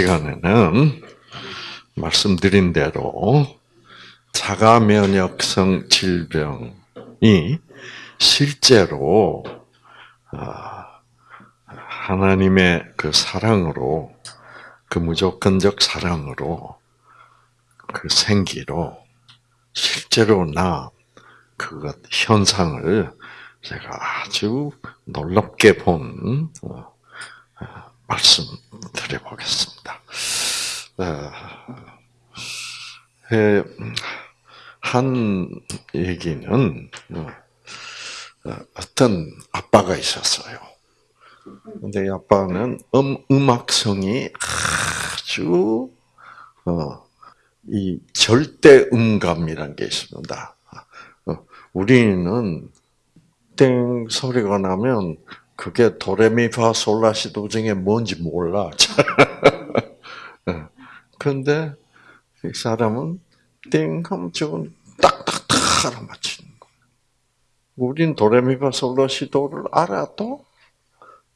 시간에는 말씀드린 대로 자가 면역성 질병이 실제로 아, 하나님의 그 사랑으로 그 무조건적 사랑으로 그 생기로 실제로 나 그것 현상을 제가 아주 놀랍게 본 어, 어, 말씀 드려보겠습니다. 어, 한 얘기는 어떤 아빠가 있었어요. 근데 이 아빠는 음, 음악성이 아주 어, 이 절대 음감이라는 게 있습니다. 어, 우리는 땡 소리가 나면 그게 도레미파 솔라시도 중에 뭔지 몰라. 그런데 이 사람은 땡 하면 딱딱딱 알아맞히는 거. 우린 도레미파 솔라시도를 알아도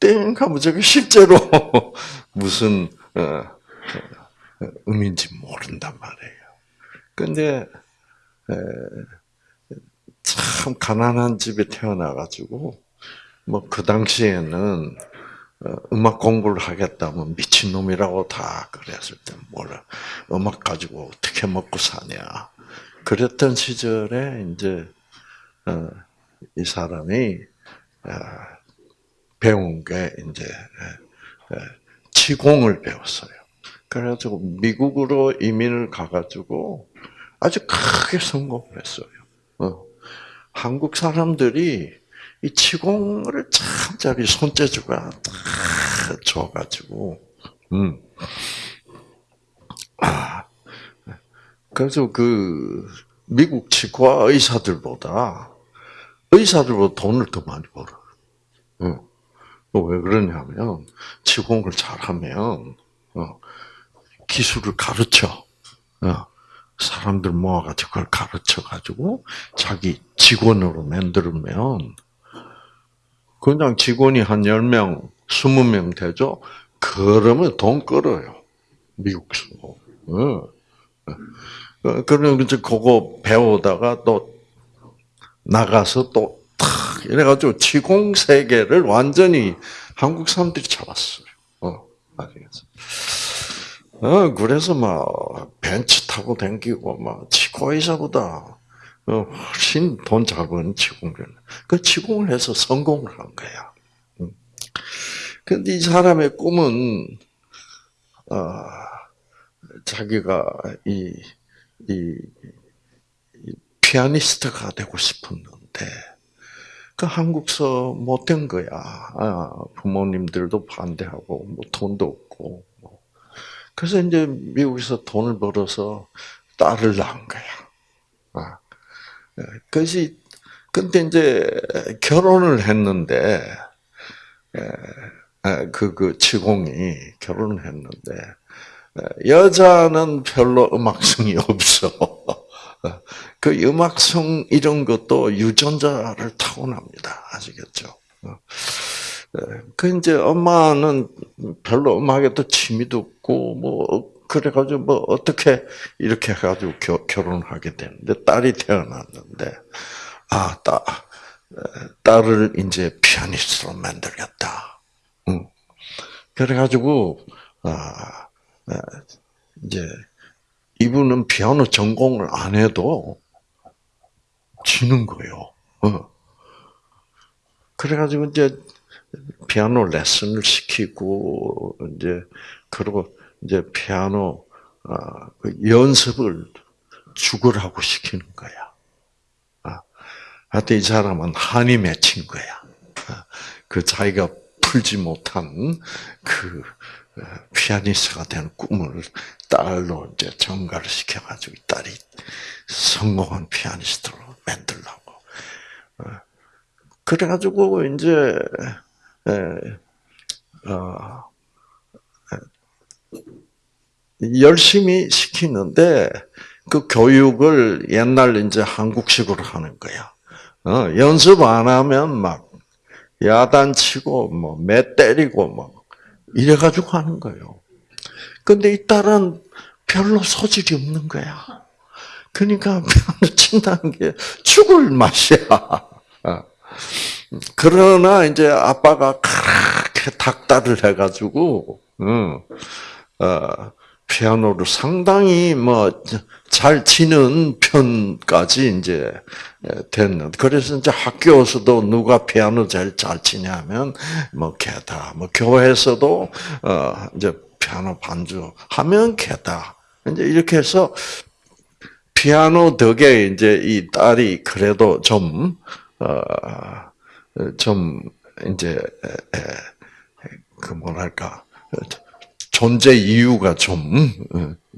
땡 하면 저게 실제로 무슨 어, 어, 의미인지 모른단 말이에요. 근데 참 가난한 집에 태어나가지고 뭐 그 당시에는 어, 음악 공부를 하겠다면 미친 놈이라고 다 그랬을 때 뭐라 음악 가지고 어떻게 먹고 사냐 그랬던 시절에 이제 이 사람이 배운 게 이제 치공을 배웠어요. 그래가지고 미국으로 이민을 가가지고 아주 크게 성공을 했어요. 어. 한국 사람들이 이 치공을 참 자기 손재주가 좋아가지고, 음. 아, 그래서 그 미국 치과 의사들보다 의사들보다 돈을 더 많이 벌어. 어. 왜 그러냐면 치공을 잘하면 어, 기술을 가르쳐 어, 사람들 모아가지고 그걸 가르쳐가지고 자기 직원으로 만들면 그냥 직원이 한 10명, 20명 되죠? 그러면 돈 끌어요. 미국서. 어. 그러면 이제 그거 배우다가 또 나가서 또 이래가지고 치공 세계를 완전히 한국 사람들이 잡았어요. 어, 아시겠어? 어, 그래서 막 벤츠 타고 댕기고 막 치과의사보다 어, 훨씬 돈 잘 버는 치공을 그 치공을 해서 성공을 한 거야. 근데 이 사람의 꿈은 어, 자기가 이, 이, 이 피아니스트가 되고 싶었는데 그 한국서 못된 거야. 아, 부모님들도 반대하고 뭐 돈도 없고. 뭐. 그래서 이제 미국에서 돈을 벌어서 딸을 낳은 거야. 아, 그것이 근데 이제 결혼을 했는데 그그 그 치공이 결혼을 했는데 여자는 별로 음악성이 없어. 그 음악성 이런 것도 유전자를 타고납니다. 아시겠죠? 어. 그 이제 엄마는 별로 음악에도 취미도 없고 뭐 그래가지고 뭐 어떻게 이렇게 해가지고 겨, 결혼하게 되는데 딸이 태어났는데 아 딸, 딸을 이제 피아니스트로 만들겠다. 응. 그래가지고 아 이제 이분은 피아노 전공을 안 해도 지는 거예요. 어. 그래가지고 이제 피아노 레슨을 시키고 이제 그리고 이제 피아노 어, 그 연습을 죽으라고 시키는 거야. 아, 하여튼 이 사람은 한이 맺힌 거야. 아, 그 자기가 풀지 못한 그 어, 피아니스트가 되는 꿈을 딸로 이제 전가를 시켜가지고 딸이 성공한 피아니스트로 만들라고. 어, 그래가지고 이제 어, 열심히 시키는데 그 교육을 옛날 이제 한국식으로 하는 거야. 어, 연습 안 하면 막 야단치고 뭐매 때리고 뭐 이래 가지고 하는 거예요. 근데 이 딸은 별로 소질이 없는 거야. 그러니까 피아노 친다는 게 죽을 맛이야. 어. 그러나 이제 아빠가 그렇게 닥달을 해가지고, 응, 어, 피아노를 상당히 뭐 잘 치는 편까지 이제 됐는데 그래서 이제 학교에서도 누가 피아노 제일 잘 치냐면 뭐 걔다 뭐 교회에서도 어 이제 피아노 반주 하면 걔다. 이제 이렇게 해서 피아노 덕에 이제 이 딸이 그래도 좀 어, 좀 이제 그 뭐랄까 존재 이유가 좀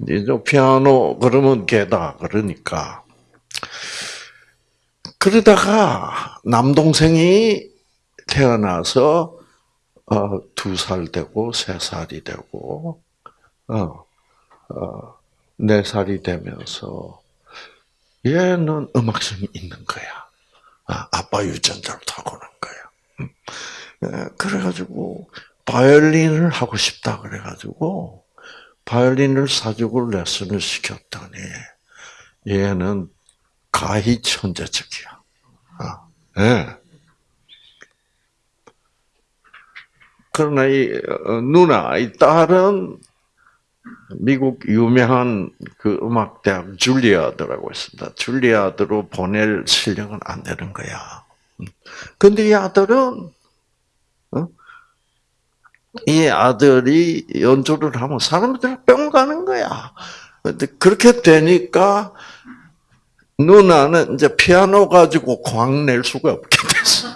이제 피아노 그러면 걔다 그러니까 그러다가 남동생이 태어나서 어, 두 살 되고 세 살이 되고 어, 어, 네 살이 되면서 얘는 음악성이 있는 거야. 아, 아빠 유전자를 타고난 거야. 그래가지고 바이올린을 하고 싶다 그래가지고 바이올린을 사주고 레슨을 시켰더니 얘는 가히 천재적이야. 아, 네. 그러나 이 어, 누나, 이 딸은 미국 유명한 그 음악대학 줄리아드라고 있습니다. 줄리아드로 보낼 실력은 안 되는 거야. 근데 이 아들은 어? 이 아들이 연주를 하면 사람들이 뿅 가는 거야. 그렇게 되니까 누나는 이제 피아노 가지고 광낼 수가 없게 됐어.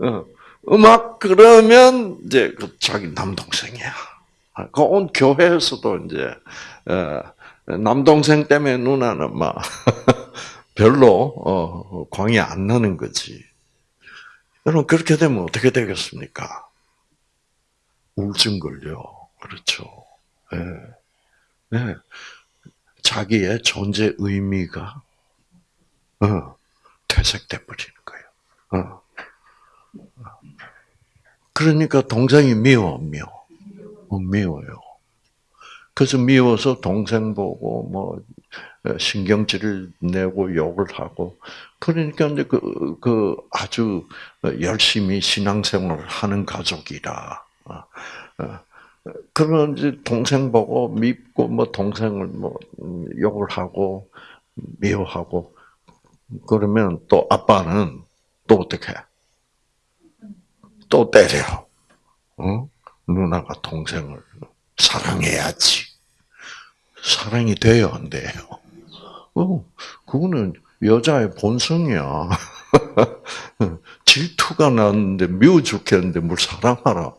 어. 음악 그러면 이제 그 자기 남동생이야. 그온 교회에서도 이제 어, 남동생 때문에 누나는 막 별로 어, 광이 안 나는 거지. 여러분 그렇게 되면 어떻게 되겠습니까? 우울증 걸려. 그렇죠. 네. 네. 자기의 존재 의미가 어, 퇴색돼 버리는 거예요. 어. 그러니까 동생이 미워, 미워. 어, 미워요. 그래서 미워서 동생 보고 뭐 신경질을 내고 욕을 하고 그러니까 이제 그, 그 아주 열심히 신앙생활을 하는 가족이라 그런 이제 동생 보고 밉고 뭐 동생을 뭐 욕을 하고 미워하고 그러면 또 아빠는 또 어떻게 해? 또 때려. 어? 누나가 동생을 사랑해야지. 사랑이 돼요, 안 돼요? 어, 그거는 여자의 본성이야. 질투가 나는데 미워 죽겠는데 뭘 사랑하라.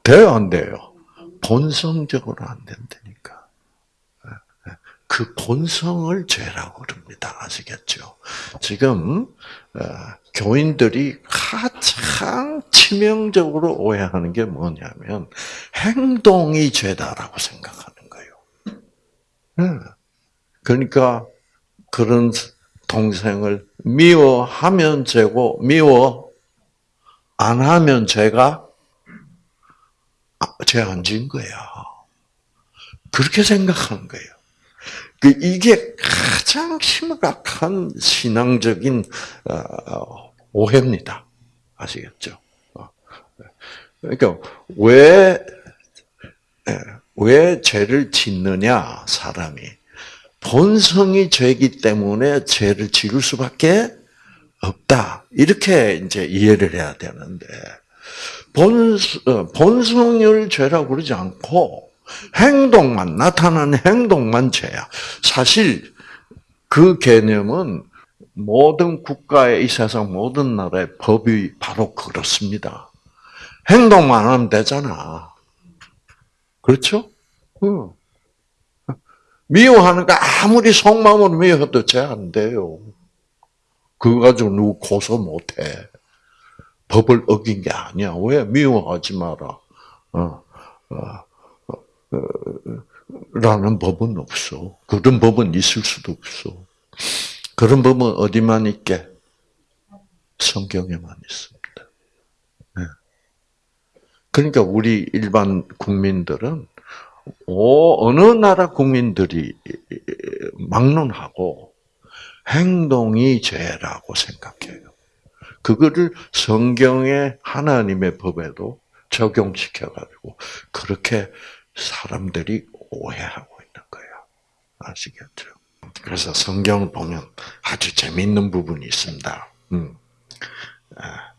어, 돼요, 안 돼요? 본성적으로 안 된다니까. 그 본성을 죄라고 그럽니다. 아시겠죠? 지금 어, 교인들이 가장 치명적으로 오해하는 게 뭐냐면 행동이 죄다라고 생각하는 거예요. 네. 그러니까 그런 동생을 미워하면 죄고 미워 안 하면 죄가 죄안 지은 거야. 그렇게 생각하는 거예요. 그 이게 가장 심각한 신앙적인 어, 오해입니다. 아시겠죠? 어. 그러니까 왜, 예, 왜 죄를 짓느냐, 사람이. 본성이 죄이기 때문에 죄를 지을 수밖에 없다. 이렇게 이제 이해를 해야 되는데, 본, 어, 본성을 죄라고 그러지 않고, 행동만, 나타나는 행동만 죄야. 사실 그 개념은 모든 국가의 이 세상 모든 나라의 법이 바로 그렇습니다. 행동만 하면 되잖아. 그렇죠? 응. 미워하는 거 아무리 속마음으로 미워해도 죄 안 돼요. 그거 가지고 누구 고소 못 해. 법을 어긴 게 아니야. 왜? 미워하지 마라. 어, 어. 라는 법은 없어. 그런 법은 있을 수도 없어. 그런 법은 어디만 있게? 성경에만 있습니다. 네. 그러니까 우리 일반 국민들은 오, 어느 나라 국민들이 막론하고 행동이 죄라고 생각해요. 그거를 성경의 하나님의 법에도 적용시켜가지고 그렇게 사람들이 오해하고 있는 거예요. 아시겠죠? 그래서 성경을 보면 아주 재미있는 부분이 있습니다. 음. 아,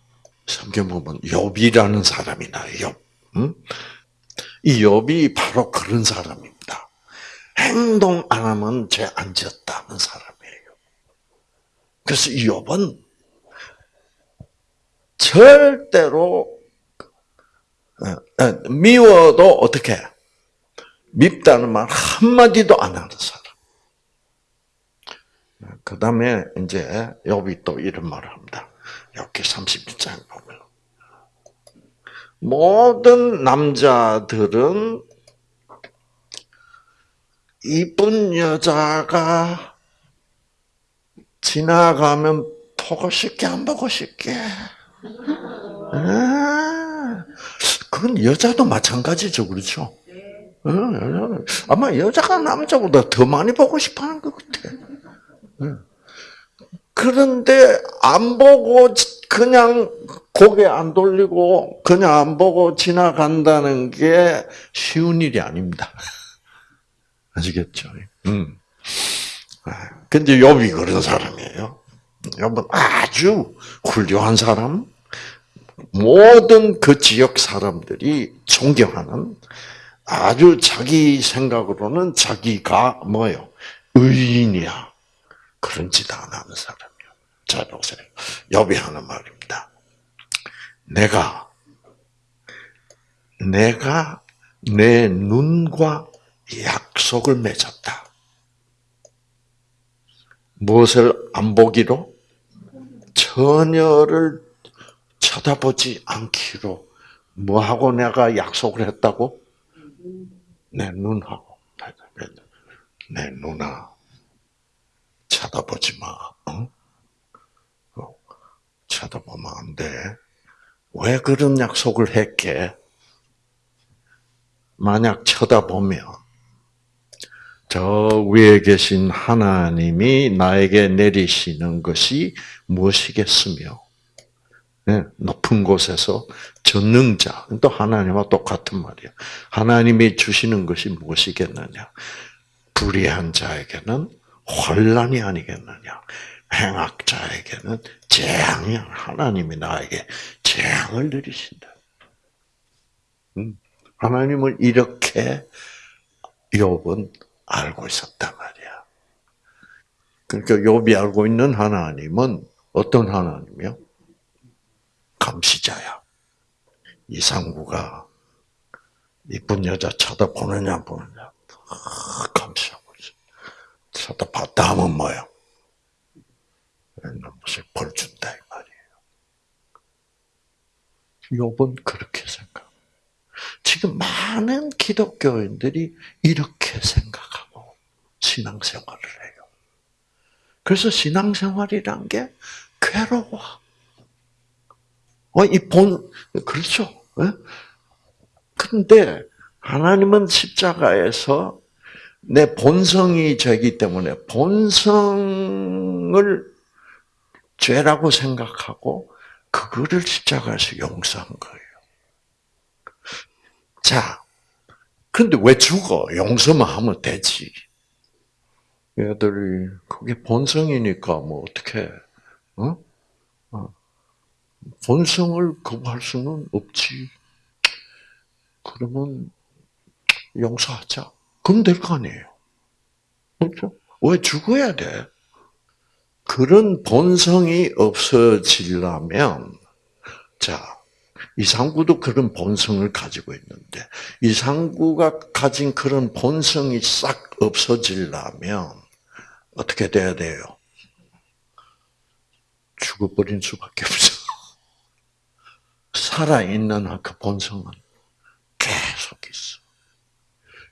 성경 보면 욥이라는 사람이 나요. 욥. 음? 이 욥이 바로 그런 사람입니다. 행동 안 하면 죄안 지었다는 사람이에요. 그래서 이 욥은 절대로 어, 어, 미워도 어떻게 밉다는 말 한마디도 안 하는 사람. 그 다음에 이제 욥이 또 이런 말을 합니다. 여기 31장 보면 모든 남자들은 이쁜 여자가 지나가면 보고 싶게 안 보고 싶게. 아, 그건 여자도 마찬가지죠, 그렇죠? 아마 여자가 남자보다 더 많이 보고 싶어 하는 것 같아. 그런데 안 보고 그냥 고개 안 돌리고 그냥 안 보고 지나간다는 게 쉬운 일이 아닙니다. 아시겠죠? 음. 근데 욥이 그런 사람이에요. 욥은 아주 훌륭한 사람, 모든 그 지역 사람들이 존경하는 아주 자기 생각으로는 자기가 뭐요 의인이야. 그런 짓 안 하는 사람이요. 자 보세요. 욥이 하는 말입니다. 내가 내가 내 눈과 약속을 맺었다. 무엇을 안 보기로? 처녀를 쳐다보지 않기로 뭐하고 내가 약속을 했다고? 내 눈하고 내 누나 쳐다보지 마. 어? 어? 쳐다보면 안 돼. 왜 그런 약속을 했게? 만약 쳐다보면 저 위에 계신 하나님이 나에게 내리시는 것이 무엇이겠으며 네, 높은 곳에서 전능자 또 하나님과 똑같은 말이야. 하나님이 주시는 것이 무엇이겠느냐? 불의한 자에게는 혼란이 아니겠느냐? 행악자에게는 재앙이 하나님이 나에게 재앙을 내리신다. 음, 하나님을 이렇게 욥은 알고 있었단 말이야. 그러니까 욥이 알고 있는 하나님은 어떤 하나님이요? 감시자야. 이상구가 이쁜 여자 쳐다보느냐 보느냐 감시하고 있어. 쳐다봤다 하면 뭐야? 무슨 벌 준다 이 말이에요. 욥은 그렇게 생각. 지금 많은 기독교인들이 이렇게 생각하고 신앙생활을 해요. 그래서 신앙생활이란 게 괴로워. 어, 이 본, 그렇죠. 예? 근데 하나님은 십자가에서 내 본성이 죄기 때문에 본성을 죄라고 생각하고 그거를 십자가에서 용서한 거예요. 자, 근데 왜 죽어? 용서만 하면 되지. 얘들이 그게 본성이니까 뭐 어떻게? 어? 어. 본성을 거부할 수는 없지. 그러면 용서하자. 그럼 될 거 아니에요. 그렇죠? 왜 죽어야 돼? 그런 본성이 없어지려면, 자, 이상구도 그런 본성을 가지고 있는데, 이상구가 가진 그런 본성이 싹 없어지려면, 어떻게 돼야 돼요? 죽어버린 수밖에 없어. 살아있는 그 본성은 계속 있어.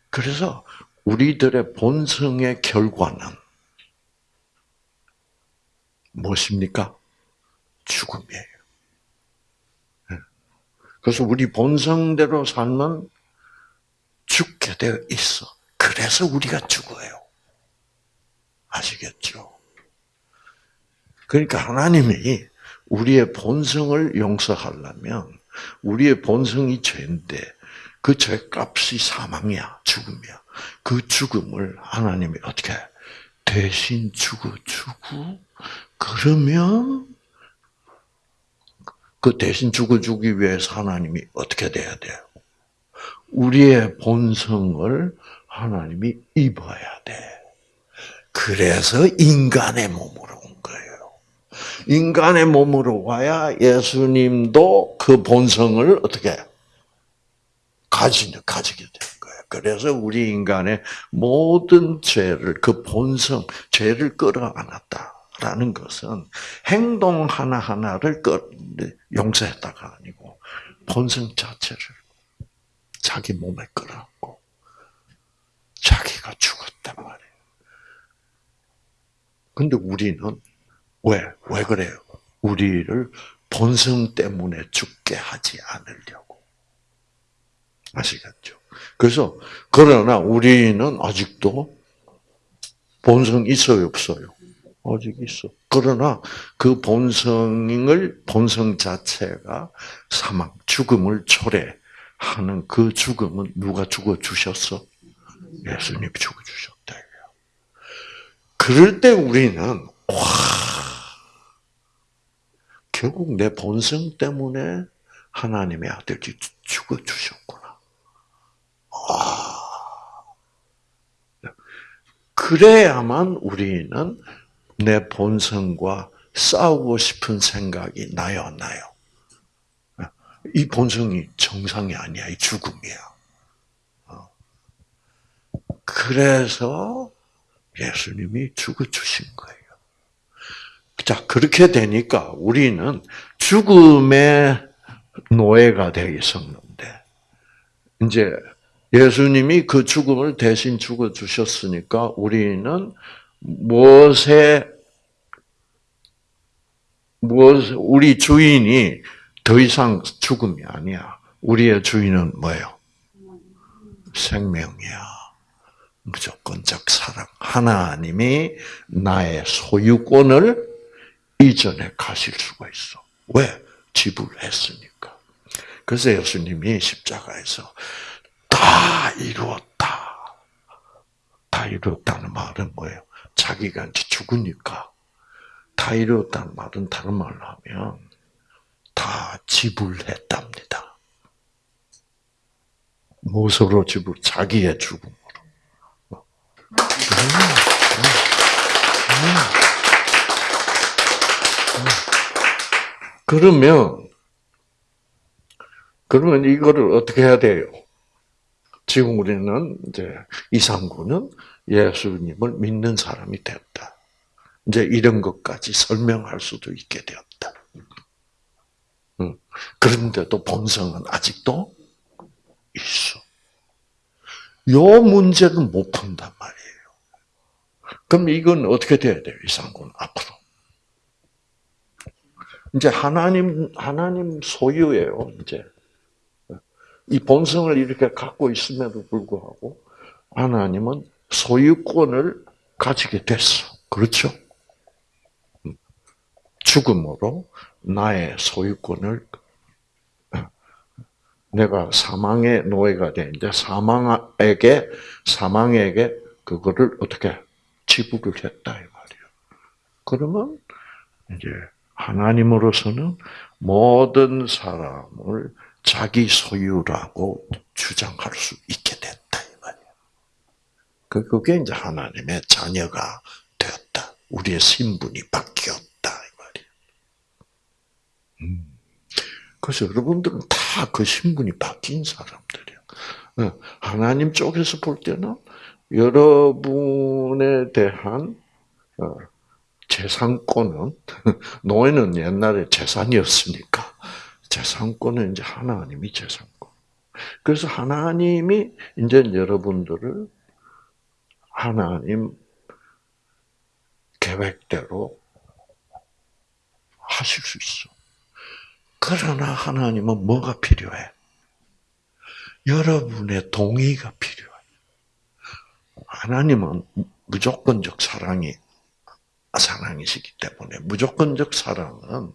그래서 우리들의 본성의 결과는 무엇입니까? 죽음이에요. 예. 그래서 우리 본성대로 살면 죽게 되어 있어. 그래서 우리가 죽어요. 아시겠죠? 그러니까 하나님이 우리의 본성을 용서하려면 우리의 본성이 죄인데 그 죄값이 사망이야, 죽음이야. 그 죽음을 하나님이 어떻게 대신 죽어 주고 그러면 그 대신 죽어주기 위해서 하나님이 어떻게 돼야 돼요? 우리의 본성을 하나님이 입어야 돼. 그래서 인간의 거예요. 인간의 몸으로 와야 예수님도 그 본성을 어떻게 가지, 가지게 되는 거예요. 그래서 우리 인간의 모든 죄를, 그 본성, 죄를 끌어안았다라는 것은 행동 하나하나를 용서했다가 아니고 본성 자체를 자기 몸에 끌어안고 자기가 죽었단 말이에요. 근데 우리는 왜? 왜 그래요? 우리를 본성 때문에 죽게 하지 않으려고. 아시겠죠? 그래서, 그러나 우리는 아직도 본성 있어요, 없어요? 아직 있어. 그러나 그 본성을, 본성 자체가 사망, 죽음을 초래하는 그 죽음은 누가 죽어주셨어? 예수님이 죽어주셨다. 그럴 때 우리는, 와, 결국 내 본성 때문에 하나님의 아들이 죽어주셨구나. 아. 그래야만 우리는 내 본성과 싸우고 싶은 생각이 나요, 안 나요? 이 본성이 정상이 아니야, 이 죽음이야. 어. 그래서 예수님이 죽어주신 거예요. 자, 그렇게 되니까 우리는 죽음의 노예가 되어 있었는데, 이제 예수님이 그 죽음을 대신 죽어 주셨으니까 우리는 무엇에, 무엇, 우리 주인이 더 이상 죽음이 아니야. 우리의 주인은 뭐예요? 생명이야. 무조건적 사랑. 하나님이 나의 소유권을 이전에 가실 수가 있어. 왜? 지불했으니까. 그래서 예수님이 십자가에서 다 이루었다. 다 이루었다는 말은 뭐예요? 자기가 이제 죽으니까 다 이루었다는 말은 다른 말로 하면 다 지불했답니다. 무엇으로 지불? 자기의 죽음. 그러면 그러면 이거를 어떻게 해야 돼요? 지금 우리는 이제 이상구는 예수님을 믿는 사람이 됐다. 이제 이런 것까지 설명할 수도 있게 되었다. 그런데도 본성은 아직도 있어. 요 문제는 못 푼단 말이에요. 그럼 이건 어떻게 돼야 돼요? 이상군 앞으로. 이제 하나님 하나님 소유예요. 이제 이 본성을 이렇게 갖고 있음에도 불구하고 하나님은 소유권을 가지게 됐어. 그렇죠? 죽음으로 나의 소유권을 내가 사망의 노예가 되는데 사망에게 사망에게 그거를 어떻게 지불을 했다 이 말이에요. 그러면 이제 하나님으로서는 모든 사람을 자기 소유라고 주장할 수 있게 됐다 이 말이에요. 그, 그게 이제 하나님의 자녀가 되었다. 우리의 신분이 바뀌었다 이 말이에요. 음. 그래서 여러분들은 다 그 신분이 바뀐 사람들이에요. 어, 하나님 쪽에서 볼 때는 여러분에 대한 어, 재산권은 노예는 옛날에 재산이었으니까 재산권은 이제 하나님이 재산권. 그래서 하나님이 이제 여러분들을 하나님 계획대로 하실 수 있어. 그러나 하나님은 뭐가 필요해? 여러분의 동의가 필요해요. 하나님은 무조건적 사랑이 사랑이시기 때문에 무조건적 사랑은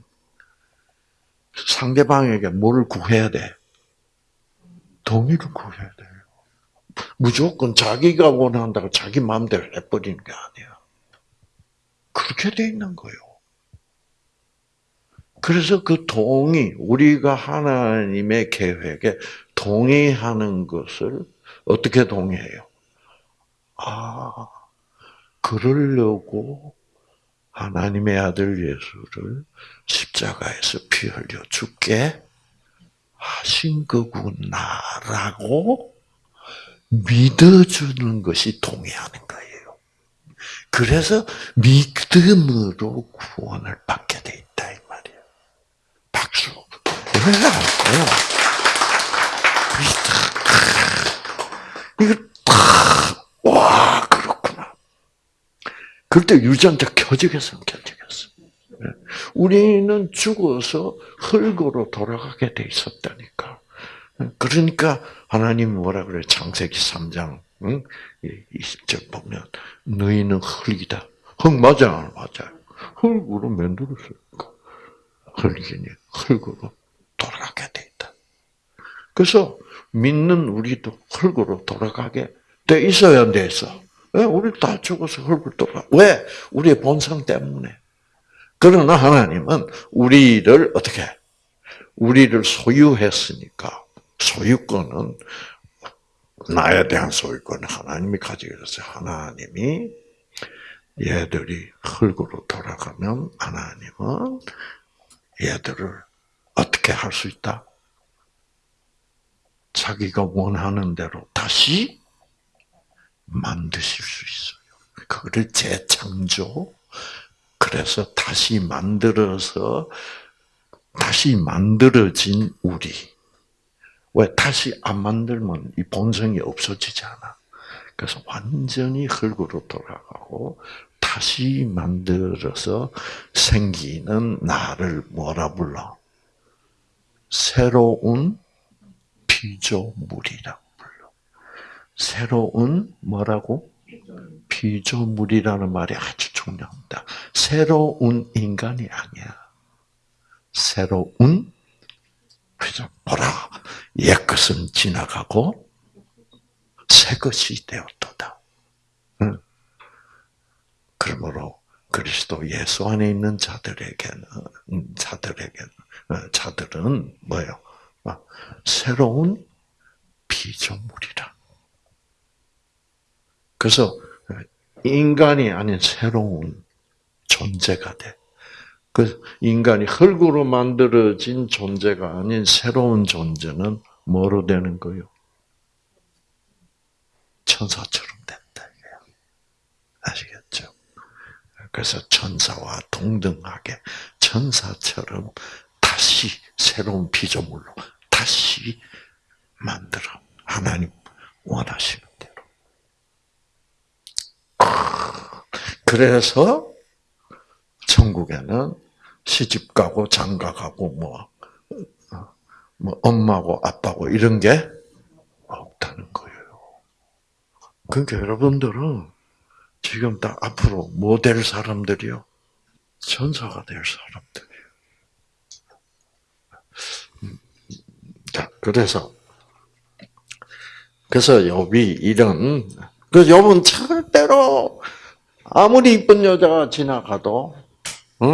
상대방에게 뭘 구해야 돼? 동의를 구해야 돼요. 무조건 자기가 원한다고 자기 마음대로 해버리는 게 아니야. 그렇게 돼 있는 거예요. 그래서 그 동의, 우리가 하나님의 계획에 동의하는 것을 어떻게 동의해요? 아, 그러려고 하나님의 아들 예수를 십자가에서 피 흘려 죽게 하신 거구나라고 믿어주는 것이 동의하는 거예요. 그래서 믿음으로 구원을 받게 돼 있다 이 말이에요. 박수. 이거 와 그렇구나. 그때 유전자 켜지겠어, 켜지겠어. 우리는 죽어서 흙으로 돌아가게 돼 있었다니까. 그러니까 하나님 뭐라 그래? 창세기 3장 응? 20절 보면 너희는 흙이다. 흙 맞아, 맞아. 흙으로 만들었으니까 흙이니 흙으로 돌아가게 돼 있다. 그래서 믿는 우리도 흙으로 돌아가게 돼 있어야 안돼 있어. 왜? 우리 다 죽어서 흙으로 돌아. 왜? 우리의 본성 때문에. 그러나 하나님은 우리를 어떻게? 우리를 소유했으니까 소유권은 나에 대한 소유권은 하나님이 가지고 있어요. 하나님이 얘들이 흙으로 돌아가면 하나님은 얘들을 어떻게 할 수 있다? 자기가 원하는 대로 다시 만드실 수 있어요. 그거를 재창조. 그래서 다시 만들어서 다시 만들어진 우리. 왜 다시 안 만들면 이 본성이 없어지잖아. 그래서 완전히 흙으로 돌아가고 다시 만들어서 생기는 나를 뭐라 불러? 새로운 피조물이라고. 새로운 뭐라고? 피조물이라는 말이 아주 중요합니다. 새로운 인간이 아니야. 새로운 피조 보라. 옛 것은 지나가고 새 것이 되었도다. 응. 그러므로 그리스도 예수 안에 있는 자들에게는 자들에게는 어, 자들은 뭐예요? 새로운 피조물이라. 그래서 인간이 아닌 새로운 존재가 돼. 그 인간이 흙으로 만들어진 존재가 아닌 새로운 존재는 뭐로 되는 거요? 천사처럼 된다. 아시겠죠? 그래서 천사와 동등하게 천사처럼 다시 새로운 피조물로 다시 만들어. 하나님 원하시는. 그래서 천국에는 시집 가고 장가 가고 뭐, 뭐 엄마고 아빠고 이런 게 없다는 거예요. 그러니까 여러분들은 지금 다 앞으로 뭐 될 사람들이요? 천사가 될 사람들이에요. 자, 그래서 그래서 욥이 이런 그 욥은 절 대로 아무리 이쁜 여자가 지나가도 어,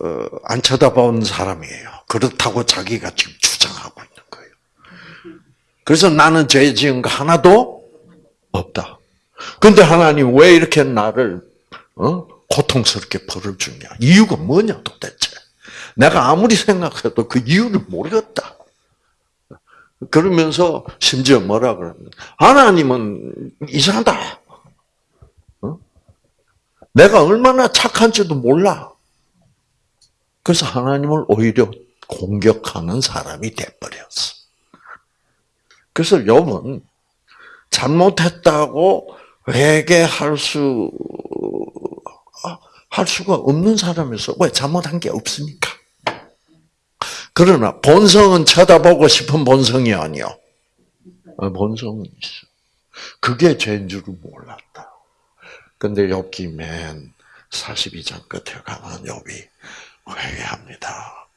어, 안 쳐다본 사람이에요. 그렇다고 자기가 지금 주장하고 있는 거예요. 그래서 나는 죄 지은 거 하나도 없다. 근데 하나님 왜 이렇게 나를 어? 고통스럽게 벌을 주냐? 이유가 뭐냐 도대체? 내가 아무리 생각해도 그 이유를 모르겠다. 그러면서 심지어 뭐라 그러면 하나님은 이상하다. 어? 내가 얼마나 착한지도 몰라. 그래서 하나님을 오히려 공격하는 사람이 돼버렸어. 그래서 욥은 잘못했다고 회개할 수, 할 수가 없는 사람에서 왜 잘못한 게 없으니까. 그러나 본성은 쳐다보고 싶은 본성이 아니요. 어, 본성은 있어. 그게 죄인 줄을 몰랐다. 근데 욥기 맨 42장 끝에 가면 욥이 회개합니다.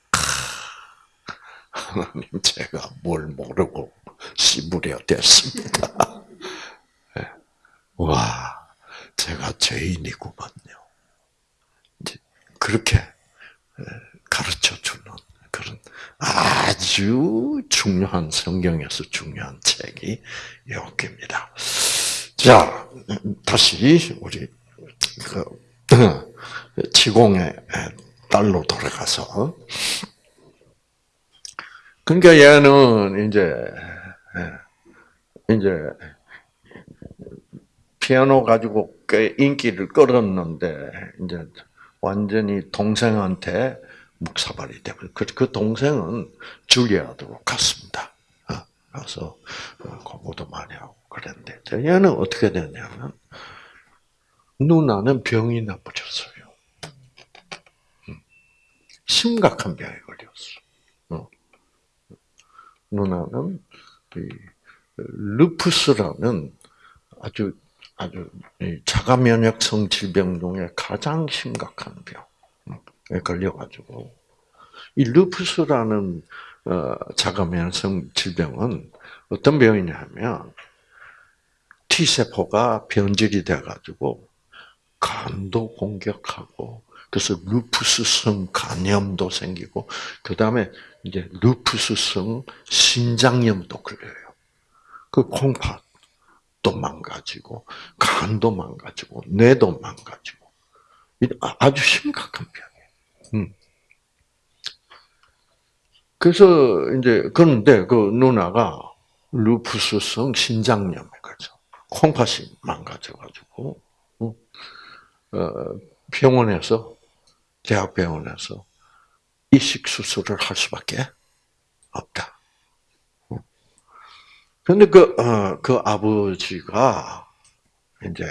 하나님 제가 뭘 모르고 씨부려 됐습니다. 예. 와, 제가 죄인이구만요. 그렇게 예, 가르쳐 주는 그런 아주 중요한 성경에서 중요한 책이 욥기입니다. 자, 다시 우리 그 지공의 딸로 돌아가서 그러니까 얘는 이제 이제 피아노 가지고 꽤 인기를 끌었는데 이제 완전히 동생한테 묵사발이 되고 그, 그 동생은 줄리아드로 갔습니다. 어, 가서 어, 공부도 많이 하고 그랬는데 얘는 어떻게 됐냐면 누나는 병이 나빠졌어요. 음. 심각한 병에 걸렸어. 어. 누나는 루푸스라는 아주 아주 자가 면역성 질병 중에 가장 심각한 병에 걸려가지고 이 루푸스라는 어, 자가 면역성 질병은 어떤 병이냐면 T 세포가 변질이 돼가지고 간도 공격하고 그래서 루푸스성 간염도 생기고 그 다음에 이제 루푸스성 신장염도 걸려요. 그 콩팥도 망가지고 간도 망가지고 뇌도 망가지고 아주 심각한 병이에요. 음. 그래서 이제 그런데 그 누나가 루푸스성 신장염에 걸려 콩팥이 망가져가지고 어, 병원에서 대학병원에서 이식 수술을 할 수밖에 없다. 그런데 그, 어, 그 아버지가 이제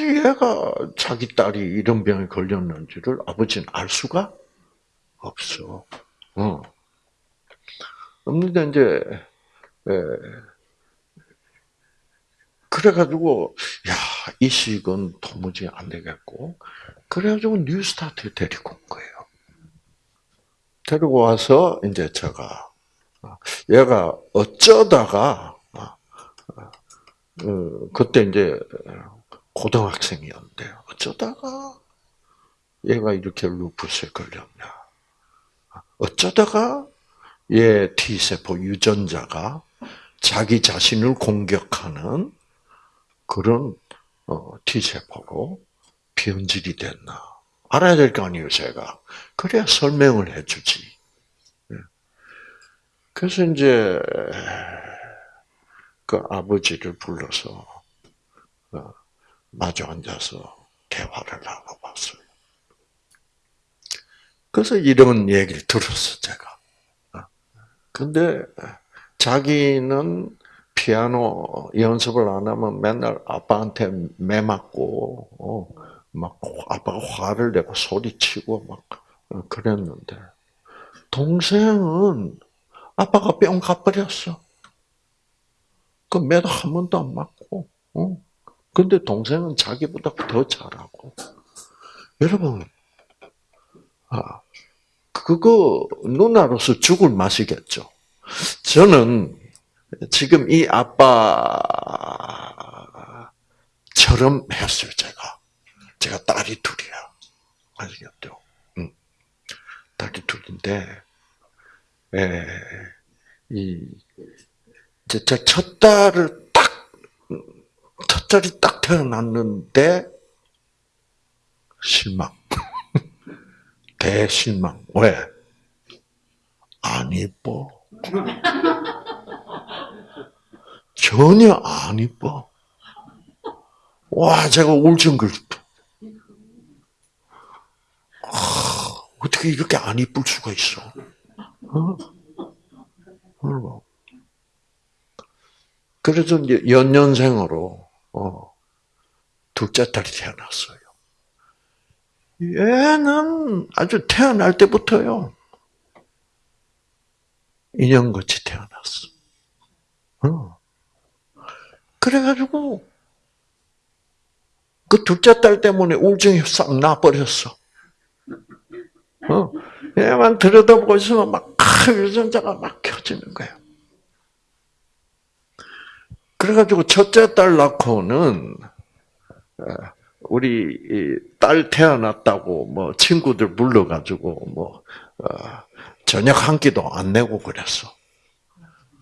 어떻게 얘가 자기 딸이 이런 병에 걸렸는지를 아버지는 알 수가 없어. 어. 없는데 이제 에, 그래가지고 야 이 식은 도무지 안 되겠고 그래가지고 뉴스타트 데리고 온 거예요. 데리고 와서 이제 제가 얘가 어쩌다가 어, 그때 이제 고등학생이었는데 어쩌다가 얘가 이렇게 루푸스에 걸렸냐? 어쩌다가 얘 T세포 유전자가 자기 자신을 공격하는 그런 어, T세포로 변질이 됐나. 알아야 될 거 아니에요, 제가. 그래야 설명을 해주지. 예. 그래서 이제, 그 아버지를 불러서, 어, 마주 앉아서 대화를 나눠봤어요. 그래서 이런 얘기를 들었어, 제가. 어. 근데 자기는 피아노 연습을 안 하면 맨날 아빠한테 매 맞고, 어, 막 아빠가 화를 내고 소리치고 막 어, 그랬는데 동생은 아빠가 뿅 가버렸어. 그 매도 한 번도 안 맞고, 어? 근데 동생은 자기보다 더 잘하고. 여러분, 아, 그거 누나로서 죽을 맛이겠죠. 저는 지금 이 아빠처럼 했어요, 제가. 제가 딸이 둘이야. 아시겠죠? 응. 딸이 둘인데, 에, 이, 제, 첫 딸을 딸이 딱 태어났는데, 실망. 대실망. 왜? 안 이뻐. 전혀 안 이뻐. 와, 제가 울증 걸렸다. 아, 어떻게 이렇게 안 이쁠 수가 있어? 어? 그래서 연년생으로 어, 둘째 딸이 태어났어요. 얘는 아주 태어날 때부터요. 인형같이 태어났어. 어. 그래가지고, 그 둘째 딸 때문에 우울증이 싹 나버렸어. 어. 얘만 들여다보고 있으면 막, 아, 유전자가 막 켜지는 거야. 그래가지고 첫째 딸 낳고는, 어, 우리 딸 태어났다고 뭐 친구들 불러가지고 뭐 어, 저녁 한 끼도 안 내고 그랬어.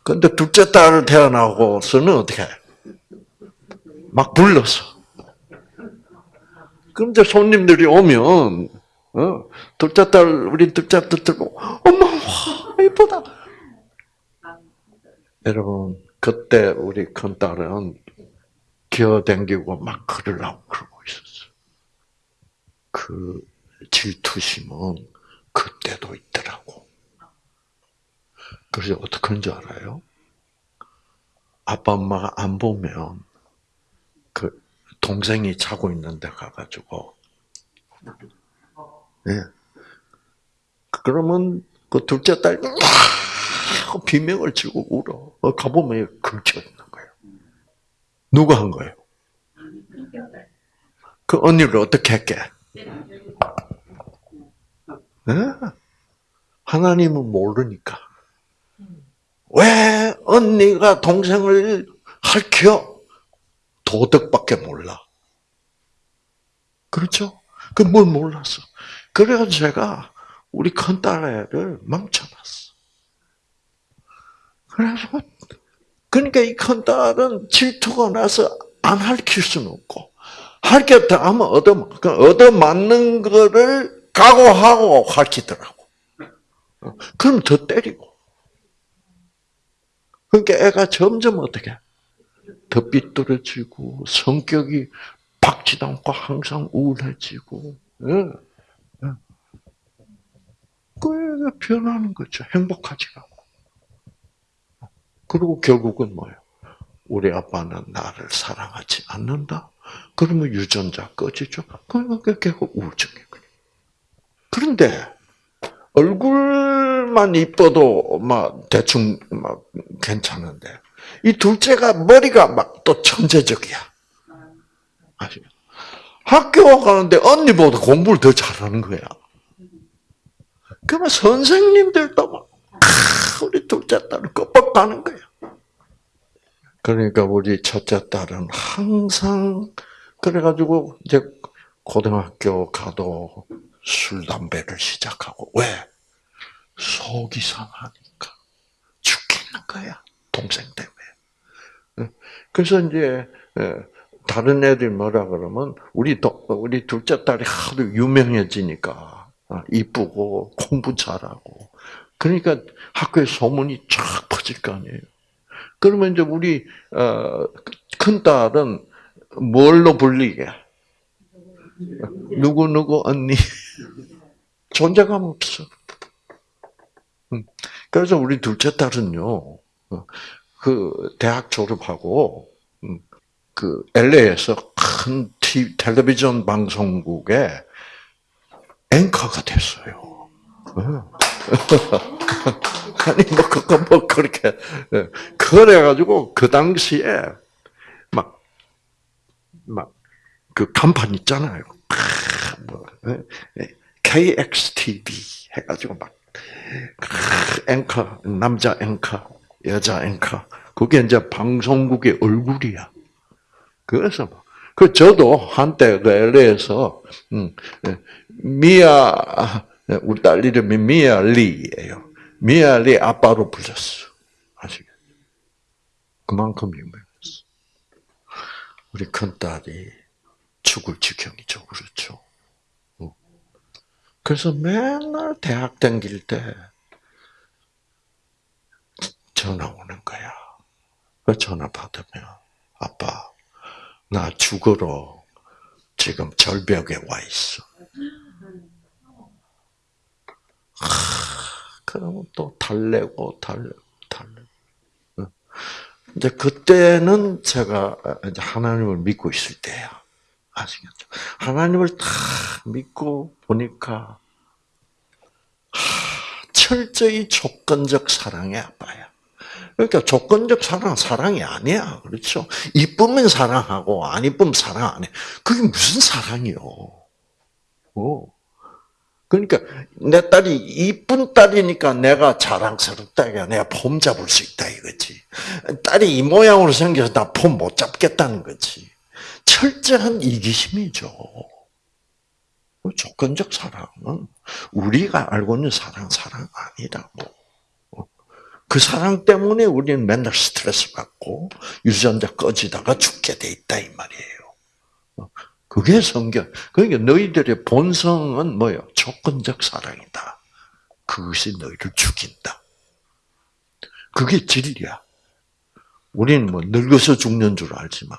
근데 둘째 딸 태어나고서는 어떻게 해? 막 불렀어. 이제 손님들이 오면 어, 둘째 딸 우리 둘째 딸 들고 엄마 와 예쁘다. 여러분 그때 우리 큰 딸은 기어댕기고 막 걸으려고 그러고 있었어. 그 질투심은 그때도 있더라고. 그래서 어떻게 하는 줄 알아요? 아빠 엄마가 안 보면 그 동생이 자고 있는데 가가지고 예. 네. 그러면 그 둘째 딸 비명을 치고 울어. 어, 가보면 걸쳐 있는 거예요. 누가 한 거예요? 그 언니를 어떻게 했게? 네? 하나님은 모르니까. 왜 언니가 동생을 할켜? 도덕밖에 몰라. 그렇죠? 그 뭘 몰랐어. 그래서 제가 우리 큰딸애를 망쳐놨어. 그래서 그러니까 이 큰 딸은 질투가 나서 안 할킬 수는 없고 할겠다 하면 얻어 그 얻어 맞는 거를 각오하고 할키더라고. 그럼 더 때리고. 그러니까 애가 점점 어떻게 더 삐뚤어지고 성격이 박지도 않고 항상 우울해지고. 예. 예. 그 변하는 거죠. 행복하지가. 그리고 결국은 뭐예요? 우리 아빠는 나를 사랑하지 않는다? 그러면 유전자 꺼지죠? 그러니까 결국 우울증이거든요. 그런데, 얼굴만 이뻐도 막 대충 막 괜찮은데, 이 둘째가 머리가 막 또 천재적이야. 아시죠? 학교 가는데 언니보다 공부를 더 잘하는 거야. 그러면 선생님들도 막, 우리 둘째 딸을 껍벅하는 거야. 그러니까 우리 첫째 딸은 항상 그래가지고 이제 고등학교 가도 술 담배를 시작하고 왜 속이 상하니까 죽겠는 거야 동생 때문에. 그래서 이제 다른 애들 뭐라 그러면 우리 도, 우리 둘째 딸이 하도 유명해지니까 어, 이쁘고 공부 잘하고 그러니까 학교에 소문이 쫙 퍼질 거 아니에요. 그러면 이제 우리 어, 큰 딸은 뭘로 불리게? 누구 누구 언니 존재감 없어. 그래서 우리 둘째 딸은요, 어, 그 대학 졸업하고 그 LA에서 큰 TV, 텔레비전 방송국에 앵커가 됐어요. 어. 아니 뭐 그거 뭐 그렇게 예. 그래가지고 그 당시에 막 막 그 간판 있잖아요. 뭐 KXTV 예. 해가지고 막 앵커 남자 앵커 여자 앵커 그게 이제 방송국의 얼굴이야. 그래서 뭐, 그 저도 한때 그 LA에서 음, 예. 미아 우리 딸 이름이 미아 리예요. 미알이 아빠로 불렸어. 아시겠죠? 그만큼 유명했어. 우리 큰 딸이 죽을 지경이죠. 그렇죠. 어. 그래서 맨날 대학 다닐 때 전화 오는 거야. 그 전화 받으면 아빠 나 죽으러 지금 절벽에 와 있어. 그러면 또 달래고 달래고 달래고. 어. 이제 그때는 제가 이제 하나님을 믿고 있을 때야. 아시겠죠? 하나님을 다 믿고 보니까 하, 철저히 조건적 사랑의 아빠야. 그러니까 조건적 사랑 사랑이 아니야. 그렇죠? 이쁘면 사랑하고 안 이쁘면 사랑 안 해. 그게 무슨 사랑이요? 어. 그러니까 내 딸이 이쁜 딸이니까 내가 자랑스럽다 이게 내가 폼 잡을 수 있다 이거지. 딸이 이 모양으로 생겨서 나 폼 못 잡겠다는 거지. 철저한 이기심이죠. 그 조건적 사랑은 우리가 알고 있는 사랑 사랑 아니라고. 그 사랑 때문에 우리는 맨날 스트레스 받고 유전자 꺼지다가 죽게 돼 있다 이 말이에요. 그게 성경. 그러니까 너희들의 본성은 뭐요? 조건적 사랑이다. 그것이 너희를 죽인다. 그게 진리야. 우리는 뭐 늙어서 죽는 줄 알지만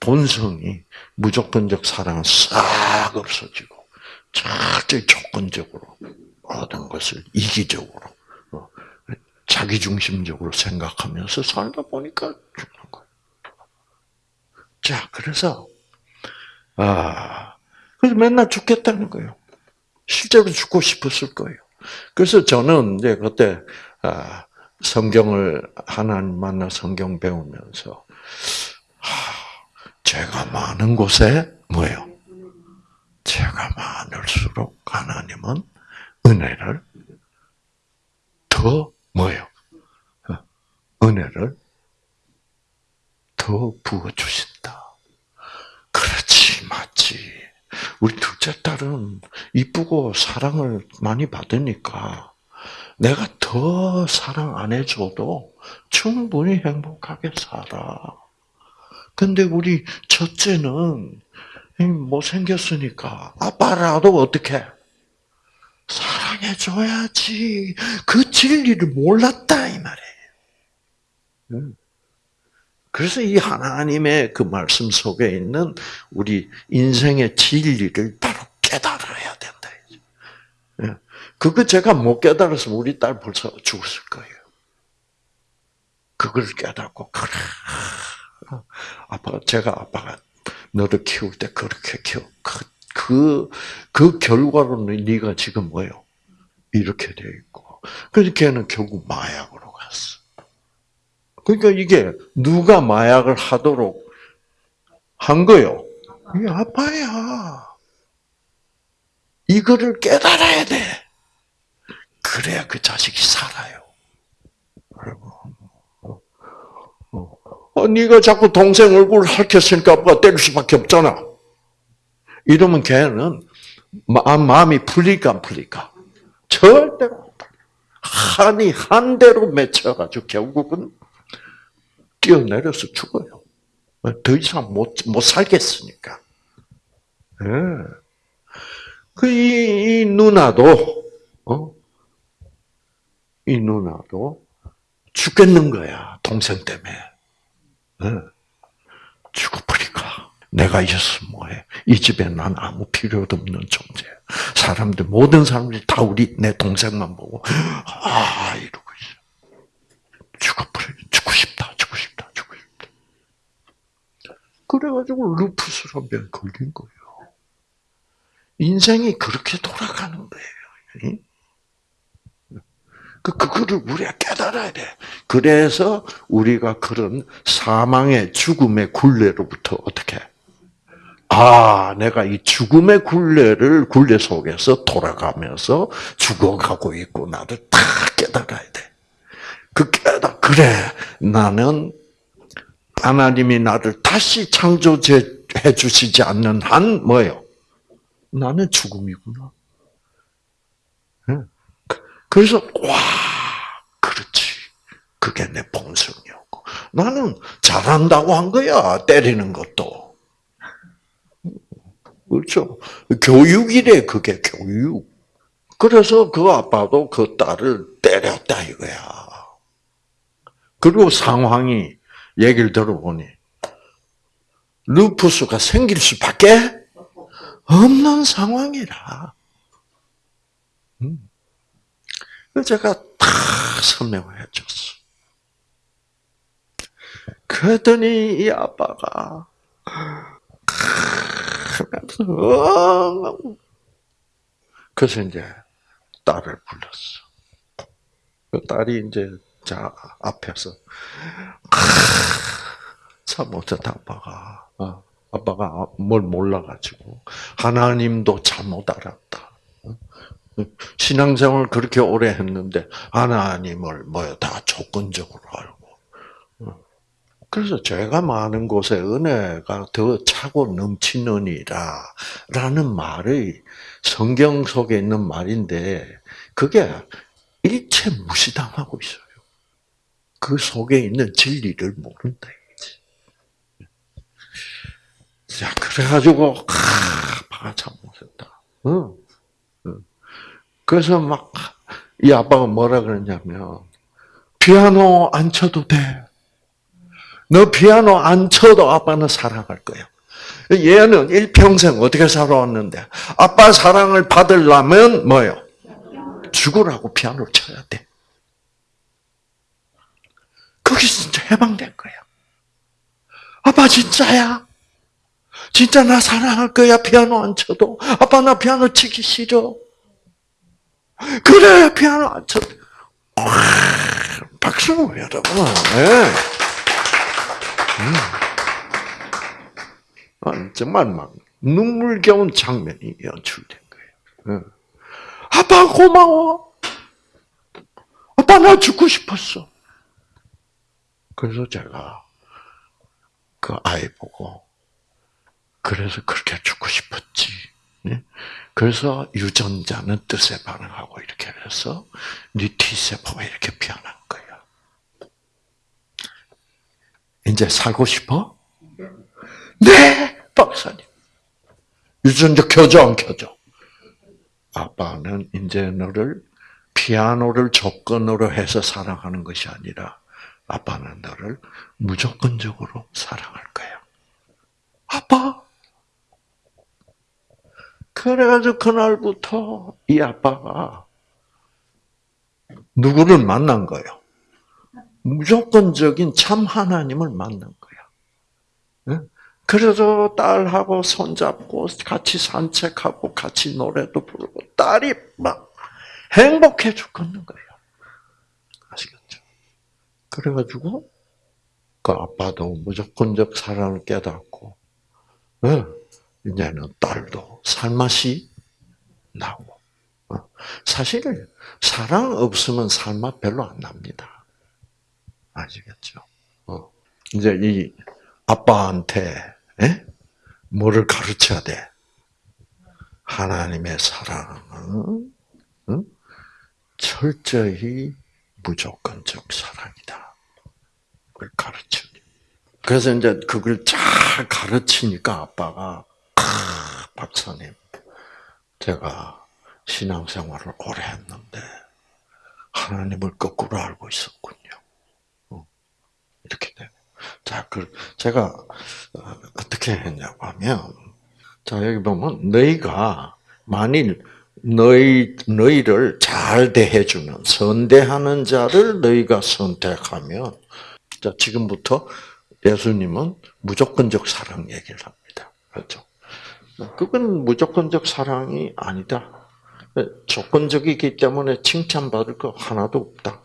본성이 무조건적 사랑은 싹 없어지고 철저히 조건적으로 모든 것을 이기적으로 어, 자기중심적으로 생각하면서 살다 보니까 죽는 거예요. 자, 그래서 아, 그래서 맨날 죽겠다는 거예요. 실제로 죽고 싶었을 거예요. 그래서 저는 이제 그때 아, 성경을 하나님 만나 성경 배우면서 죄가 많은 곳에 뭐예요? 죄가 많을수록 하나님은 은혜를 더 뭐예요? 은혜를 더 부어 주신다. 맞지. 우리 둘째 딸은 이쁘고 사랑을 많이 받으니까 내가 더 사랑 안 해줘도 충분히 행복하게 살아. 근데 우리 첫째는 못생겼으니까 아빠라도 어떻게 사랑해줘야지. 그 진리를 몰랐다 이 말이에요. 그래서 이 하나님의 그 말씀 속에 있는 우리 인생의 진리를 바로 깨달아야 된다. 예. 그거 제가 못 깨달아서 우리 딸 벌써 죽었을 거예요. 그걸 깨닫고 그래. 아빠 제가 아빠가 너를 키울 때 그렇게 키워. 그, 그, 그 결과로 네가 지금 뭐요? 이렇게 돼 있고. 그래서 걔는 결국 마약으로 갔어. 그러니까 이게 누가 마약을 하도록 한 거요? 이 아빠야. 이거를 깨달아야 돼. 그래야 그 자식이 살아요. 어, 네가 자꾸 동생 얼굴을 핥혔으니까 아빠가 때릴 수밖에 없잖아. 이러면 걔는 마음이 풀릴까 안 풀릴까? 절대로 한이 한 대로 맺혀가지고 결국은 뛰어내려서 죽어요. 더 이상 못, 못 살겠으니까. 예. 그, 이, 이 누나도, 어? 이 누나도 죽겠는 거야, 동생 때문에. 예. 죽어버리까. 내가 있었으면 뭐해. 이 집에 난 아무 필요도 없는 존재. 사람들, 모든 사람들이 다 우리, 내 동생만 보고, 아, 이러고 있어. 죽어버려. 죽고 싶다. 그래가지고 루푸스란 병에 걸린 거예요. 인생이 그렇게 돌아가는 거예요. 그, 그거를 우리가 깨달아야 돼. 그래서 우리가 그런 사망의 죽음의 굴레로부터 어떻게, 아, 내가 이 죽음의 굴레를, 굴레 속에서 돌아가면서 죽어가고 있고, 나를 다 깨달아야 돼. 그 깨달, 그래, 나는 하나님이 나를 다시 창조해 주시지 않는 한 뭐예요? 나는 죽음이구나. 그래서 와 그렇지. 그게 내 본성이었고 나는 잘한다고 한 거야 때리는 것도. 그렇죠. 교육이래 그게 교육. 그래서 그 아빠도 그 딸을 때렸다 이거야. 그리고 상황이 얘기를 들어보니 루푸스가 생길 수밖에 없는 상황이라. 음. 제가 다 설명을 해줬어. 그랬더니 이 아빠가 그래서 이제 딸을 불렀어. 그 딸이 이제 자 앞에서 참 어쩌다 아빠가 어, 아빠가 뭘 몰라가지고 하나님도 잘못 알았다. 신앙생활 그렇게 오래 했는데 하나님을 뭐야 다 조건적으로 알고. 그래서 죄가 많은 곳에 은혜가 더 차고 넘치느니라 라는 말이 성경 속에 있는 말인데 그게 일체 무시당하고 있어요. 그 속에 있는 진리를 모른다. 자, 그래가지고, 아, 아빠가 참 못했다. 응. 응. 그래서 막, 이 아빠가 뭐라 그랬냐면, 피아노 안 쳐도 돼. 너 피아노 안 쳐도 아빠는 사랑할 거야. 얘는 일평생 어떻게 살아왔는데, 아빠 사랑을 받으려면 뭐요? 죽으라고 피아노를 쳐야 돼. 거기 진짜 해방된 거야. 아빠 진짜야? 진짜 나 사랑할 거야, 피아노 안 쳐도. 아빠, 나 피아노 치기 싫어. 그래, 피아노 안 쳐도. 박수, 여러분. 네. 음. 정말 막 눈물겨운 장면이 연출된 거예요. 네. 아빠, 고마워. 아빠, 나 죽고 싶었어. 그래서 제가 그 아이 보고 그래서 그렇게 죽고 싶었지. 네? 그래서 유전자는 뜻에 반응하고 이렇게 해서 네 T세포가 이렇게 피어난 거야. 이제 살고 싶어? 네, 박사님. 유전자 켜져 안 켜져? 아빠는 이제 너를 피아노를 조건으로 해서 사랑하는 것이 아니라 아빠는 너를 무조건적으로 사랑할 거야. 아빠, 그래가지고 그날부터 이 아빠가 누구를 만난 거예요? 무조건적인 참 하나님을 만난 거야. 그래서 딸하고 손잡고 같이 산책하고 같이 노래도 부르고 딸이 막 행복해 죽겠는 거예요. 그래가지고 그 아빠도 무조건적 사랑을 깨닫고 이제는 딸도 살맛이 나고. 어. 사실 사랑 없으면 살맛 별로 안 납니다. 아시겠죠? 어. 이제 이 아빠한테 에? 뭐를 가르쳐야 돼? 하나님의 사랑은 응? 철저히 무조건적 사랑이다. 그걸 가르쳐. 그래서 이제 그걸 잘 가르치니까 아빠가 박사님, 제가 신앙생활을 오래 했는데 하나님을 거꾸로 알고 있었군요. 어, 이렇게 돼요. 자, 그 제가 어, 어떻게 했냐고 하면, 자 여기 보면 너희가 만일 너희 너희를 잘 대해 주는 선대하는 자를 너희가 선택하면, 자 지금부터 예수님은 무조건적 사랑 얘기를 합니다. 그렇죠? 그건 무조건적 사랑이 아니다. 조건적이기 때문에 칭찬받을 거 하나도 없다.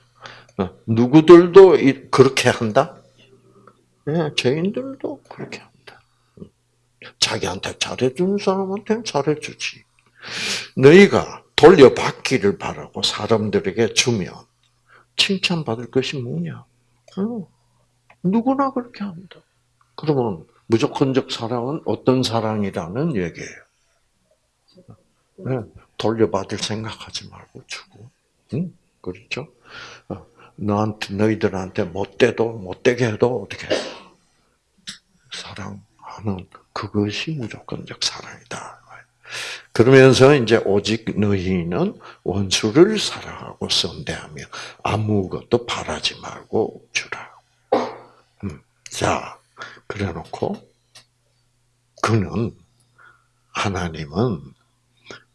누구들도 그렇게 한다? 네, 죄인들도 그렇게 한다. 자기한테 잘해주는 사람한테는 잘해주지. 너희가 돌려받기를 바라고 사람들에게 주면 칭찬받을 것이 뭐냐? 누구나 그렇게 합니다. 그러면 무조건적 사랑은 어떤 사랑이라는 얘기예요. 네, 돌려받을 생각하지 말고 주고, 응? 그렇죠? 어, 너한테 너희들한테 못돼도 못되게 해도 어떻게 해? 사랑하는 그것이 무조건적 사랑이다. 그러면서 이제 오직 너희는 원수를 사랑하고 선대하며 아무것도 바라지 말고 주라. 음, 자, 그래 놓고, 그는, 하나님은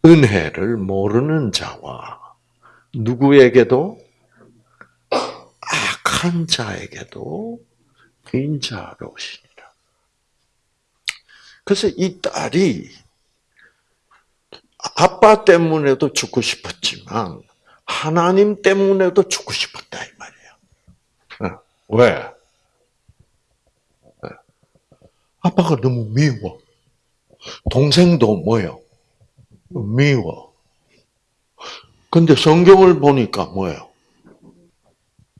은혜를 모르는 자와 누구에게도 악한 자에게도 인자로우시니라. 그래서 이 딸이 아빠 때문에도 죽고 싶었지만 하나님 때문에도 죽고 싶었다 이 말이에요. 어, 왜? 어. 아빠가 너무 미워. 동생도 뭐요? 미워. 근데 성경을 보니까 뭐예요?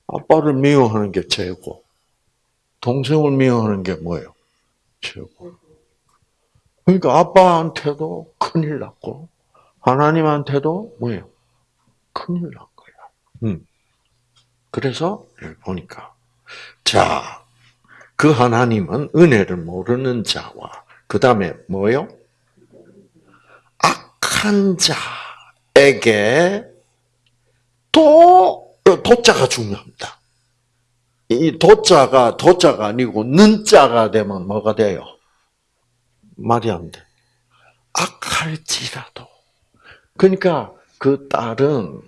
아빠를 미워하는 게 죄고, 동생을 미워하는 게 뭐예요? 죄고. 그러니까 아빠한테도 큰일 났고, 하나님한테도 뭐예요? 큰일 난 거야. 음. 그래서 보니까 자, 그 하나님은 은혜를 모르는 자와 그 다음에 뭐요? 악한 자에게 또 도자가 중요합니다. 이 도자가 도자가 아니고 는자가 되면 뭐가 돼요? 말이 안 돼. 악할지라도. 그러니까 그 딸은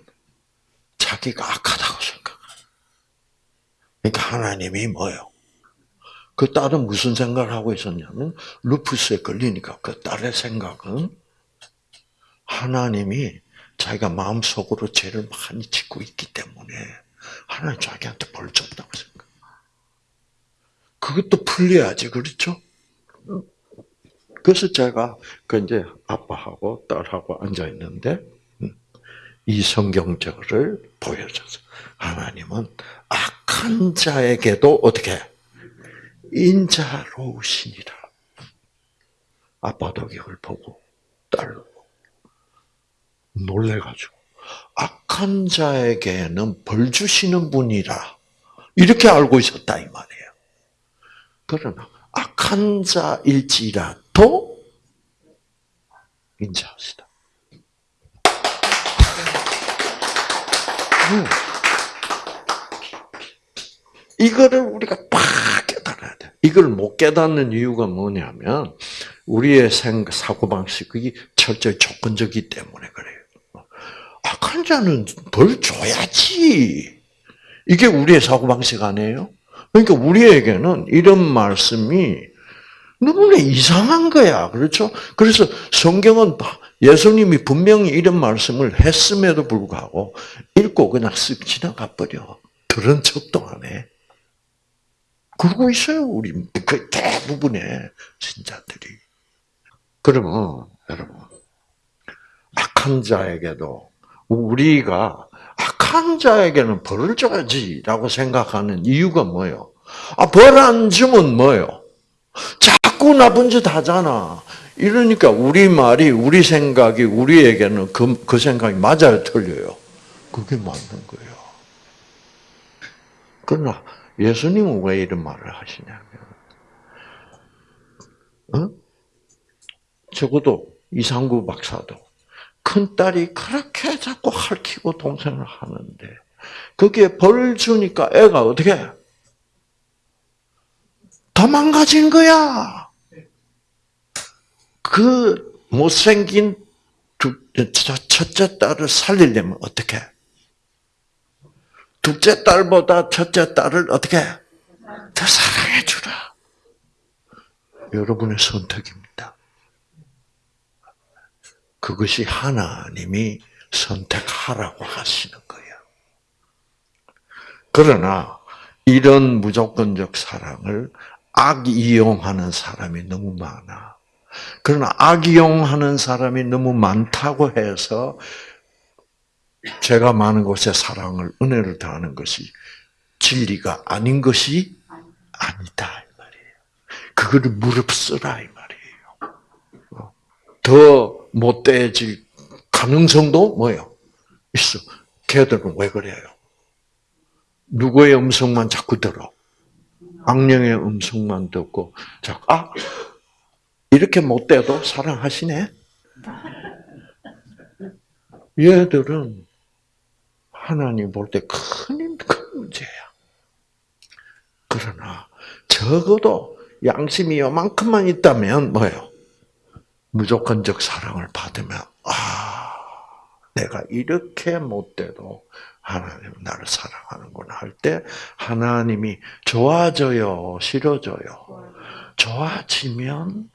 자기가 악하다고 생각해요. 그러니까 하나님이 뭐요? 그 딸은 무슨 생각을 하고 있었냐면 루푸스에 걸리니까 그 딸의 생각은 하나님이 자기가 마음속으로 죄를 많이 짓고 있기 때문에 하나님 자기한테 벌 줬다고 생각. 그것도 풀려야지 그렇죠? 그래서 제가 그 이제 아빠하고 딸하고 앉아 있는데 음, 이 성경절을 보여줘서 하나님은 악한 자에게도 어떻게 인자로우시니라. 아빠도 이걸 보고 딸도 놀래가지고 악한 자에게는 벌 주시는 분이라 이렇게 알고 있었다 이 말이에요. 그러나 악한 자일지라 도 인자하시다. 음. 이거를 우리가 팍 깨달아야 돼. 이걸 못 깨닫는 이유가 뭐냐면 우리의 생 사고 방식이 철저히 조건적이기 때문에 그래요. 악한 자는 벌 줘야지. 이게 우리의 사고 방식 아니에요? 그러니까 우리에게는 이런 말씀이 너무나 이상한 거야. 그렇죠? 그래서 성경은 예수님이 분명히 이런 말씀을 했음에도 불구하고 읽고 그냥 쓱 지나가 버려. 그런 척도 안 해. 그러고 있어요, 우리. 그 대부분의 신자들이. 그러면, 여러분, 악한 자에게도 우리가 악한 자에게는 벌을 줘야지라고 생각하는 이유가 뭐예요? 아, 벌 안 주면 뭐예요? 자 꾸 나쁜 짓 하잖아. 이러니까 우리 말이, 우리 생각이 우리에게는 그, 그 생각이 맞아요, 틀려요? 그게 맞는 거예요. 그러나 예수님은 왜 이런 말을 하시냐면, 어? 적어도 이상구 박사도 큰 딸이 그렇게 자꾸 핥히고 동생을 하는데, 거기에 벌 주니까 애가 어떻게? 더 망가진 거야. 그 못생긴 첫째 딸을 살리려면 어떻게? 둘째 딸보다 첫째 딸을 어떻게 더 사랑해 주라. 여러분의 선택입니다. 그것이 하나님이 선택하라고 하시는 거예요. 그러나 이런 무조건적 사랑을 악 이용하는 사람이 너무 많아. 그러나 악이용하는 사람이 너무 많다고 해서 죄가 많은 곳에 사랑을, 은혜를 다하는 것이 진리가 아닌 것이 아니다, 이 말이에요. 그거를 무릅쓰라, 이 말이에요. 어. 더 못돼질 가능성도 뭐예요? 있어. 걔들은 왜 그래요? 누구의 음성만 자꾸 들어? 악령의 음성만 듣고, 자, 아, 이렇게 못돼도 사랑하시네? 얘들은 하나님 볼 때 큰, 큰 문제야. 그러나 적어도 양심이 요만큼만 있다면 뭐예요? 무조건적 사랑을 받으면 아 내가 이렇게 못돼도 하나님 나를 사랑하는구나 할 때 하나님이 좋아져요, 싫어져요. 좋아지면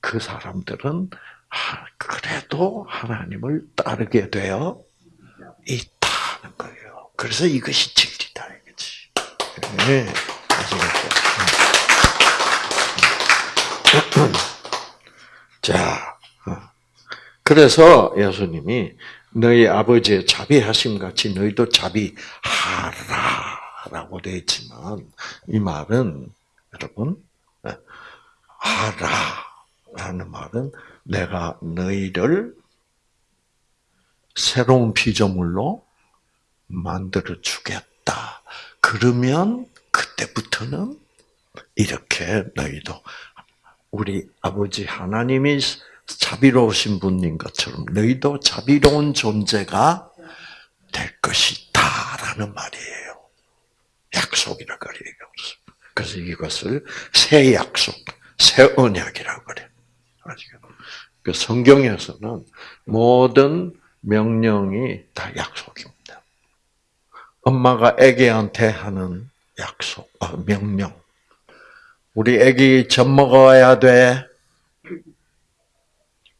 그 사람들은 그래도 하나님을 따르게 되어 있다는 거예요. 그래서 이것이 진리다 이거지. 네? 자, 어. 그래서 예수님이 너희 아버지의 자비하심 같이 너희도 자비하라라고 되어 있지만 이 말은 여러분 예, 하라라는 말은 내가 너희를 새로운 피조물로 만들어 주겠다. 그러면 그때부터는 이렇게 너희도 우리 아버지 하나님이 자비로우신 분인 것처럼 너희도 자비로운 존재가 될 것이다라는 말이에요. 약속이라 그래요. 그래서 이것을 새 약속, 새 언약이라고 그래. 그 성경에서는 모든 명령이 다 약속입니다. 엄마가 아기한테 하는 약속, 어, 명령. 우리 아기 젖 먹어야 돼.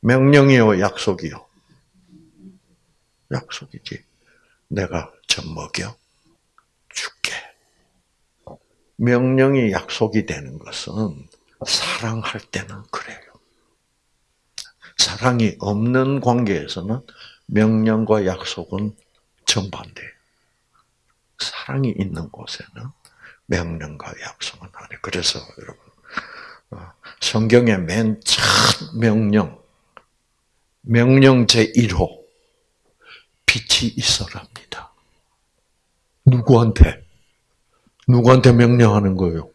명령이요, 약속이요. 약속이지. 내가 젖 먹여 줄게. 명령이 약속이 되는 것은 사랑할 때는 그래요. 사랑이 없는 관계에서는 명령과 약속은 정반대예요. 사랑이 있는 곳에는 명령과 약속은 아니에요. 그래서 여러분 어, 성경의 맨 첫 명령, 명령 제1호 빛이 있어랍니다. 누구한테? 누구한테 명령하는 거예요?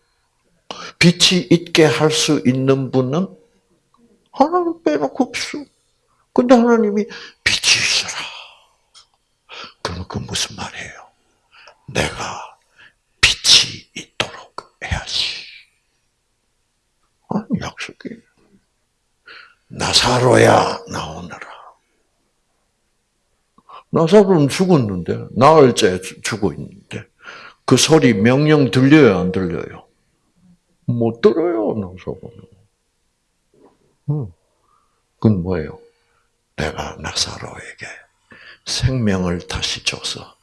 빛이 있게 할 수 있는 분은 하나님 빼놓고 없어. 근데 하나님이 빛이 있어라. 그럼 그 무슨 말이에요? 내가 빛이 있도록 해야지. 아니, 약속이. 나사로야, 나오너라. 나사로는 죽었는데, 나흘째 죽어 있는데, 그 소리 명령 들려요, 안 들려요? 못 들어요, 나사로는. 응. 그건 뭐예요? 내가 나사로에게 생명을 다시 줘서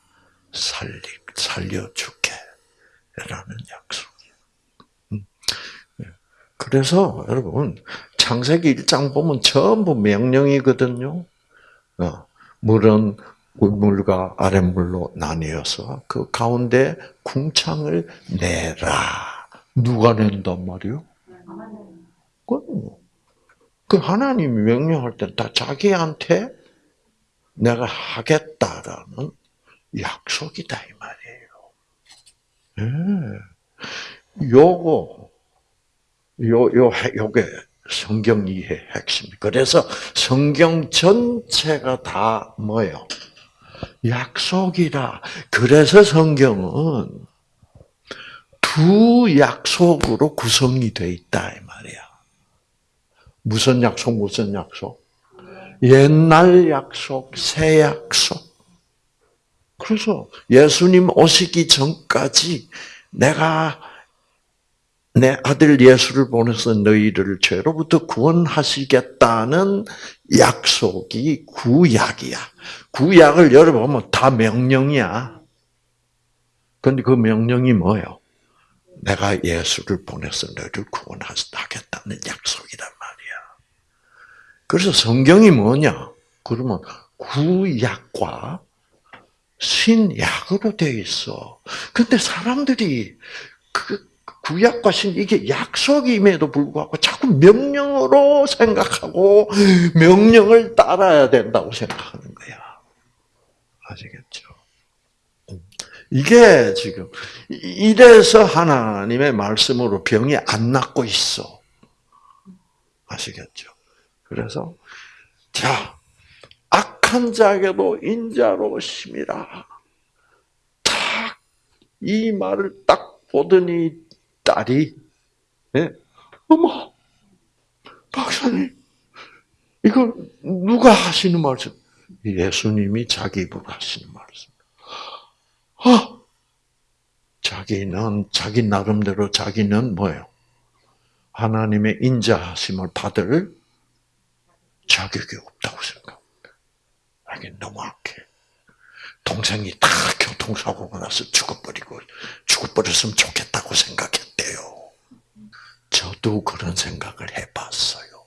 살리, 살려줄게. 라는 약속이에요. 음. 예. 그래서 여러분 창세기 1장 보면 전부 명령이거든요. 어, 물은 물과 아랫물로 나뉘어서 그 가운데 궁창을 내라. 누가 낸단 말이요? 그 하나님이 명령할 때다 자기한테 내가 하겠다라는 약속이다 이 말이에요. 예. 요거 요 요 요게 성경 이해 핵심. 그래서 성경 전체가 다 뭐예요? 약속이라. 그래서 성경은 두 약속으로 구성이 돼 있다 이 말이야. 무슨 약속 무슨 약속? 옛날 약속, 새 약속. 그래서 예수님 오시기 전까지 내가 내 아들 예수를 보내서 너희를 죄로부터 구원하시겠다는 약속이 구약이야. 구약을 열어보면 다 명령이야. 근데 그 명령이 뭐예요? 내가 예수를 보내서 너희를 구원하겠다는 약속이란 말이야. 그래서 성경이 뭐냐? 그러면 구약과 신약으로 되어 있어. 근데 사람들이 그 구약과 신 이게 약속임에도 불구하고 자꾸 명령으로 생각하고 명령을 따라야 된다고 생각하는 거야. 아시겠죠? 이게 지금 이래서 하나님의 말씀으로 병이 안 낫고 있어. 아시겠죠? 그래서 자 악한 자에게도 인자로 심이라. 딱 이 말을 딱 보더니 딸이 예? 어머 박사님 이거 누가 하시는 말씀? 예수님이 자기 입으로 하시는 말씀. 아, 자기는 자기 나름대로 자기는 뭐예요? 하나님의 인자하심을 받을 자격이 없다고 생각합니다. 이게 너무 악해. 동생이 다 교통사고가 나서 죽어버리고 죽어버렸으면 좋겠다고 생각했대요. 저도 그런 생각을 해봤어요.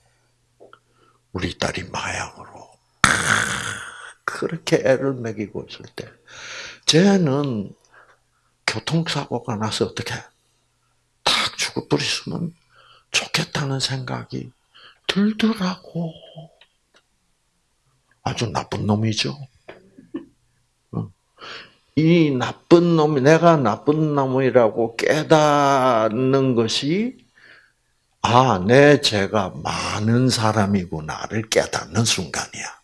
우리 딸이 마약으로 그렇게 애를 먹이고 있을 때, 쟤는 교통사고가 나서 어떻게 탁 죽어버렸으면 좋겠다는 생각이 들더라고. 아주 나쁜 놈이죠. 이 나쁜 놈이 내가 나쁜 놈이라고 깨닫는 것이 아, 내 죄가 많은 사람이구나를 깨닫는 순간이야.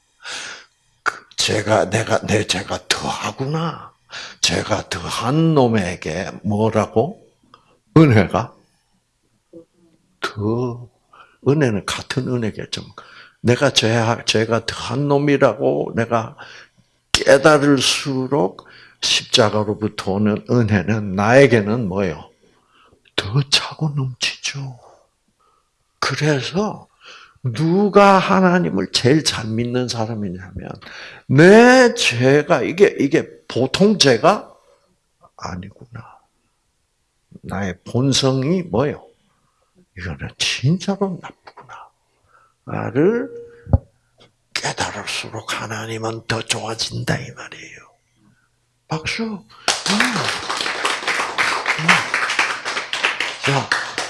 그 죄가 내가 내 죄가 더하구나. 죄가 더한 놈에게 뭐라고 은혜가 더 은혜는 같은 은혜겠죠. 내가 죄 죄가 더한 놈이라고 내가 깨달을수록 십자가로부터 오는 은혜는 나에게는 뭐예요? 더 차고 넘치죠. 그래서 누가 하나님을 제일 잘 믿는 사람이냐면 내 죄가 이게 이게 보통 죄가 아니구나. 나의 본성이 뭐요? 이거는 진짜로 나쁘구나. 나를 깨달을수록 하나님은 더 좋아진다 이 말이에요. 박수. 음. 음. 자,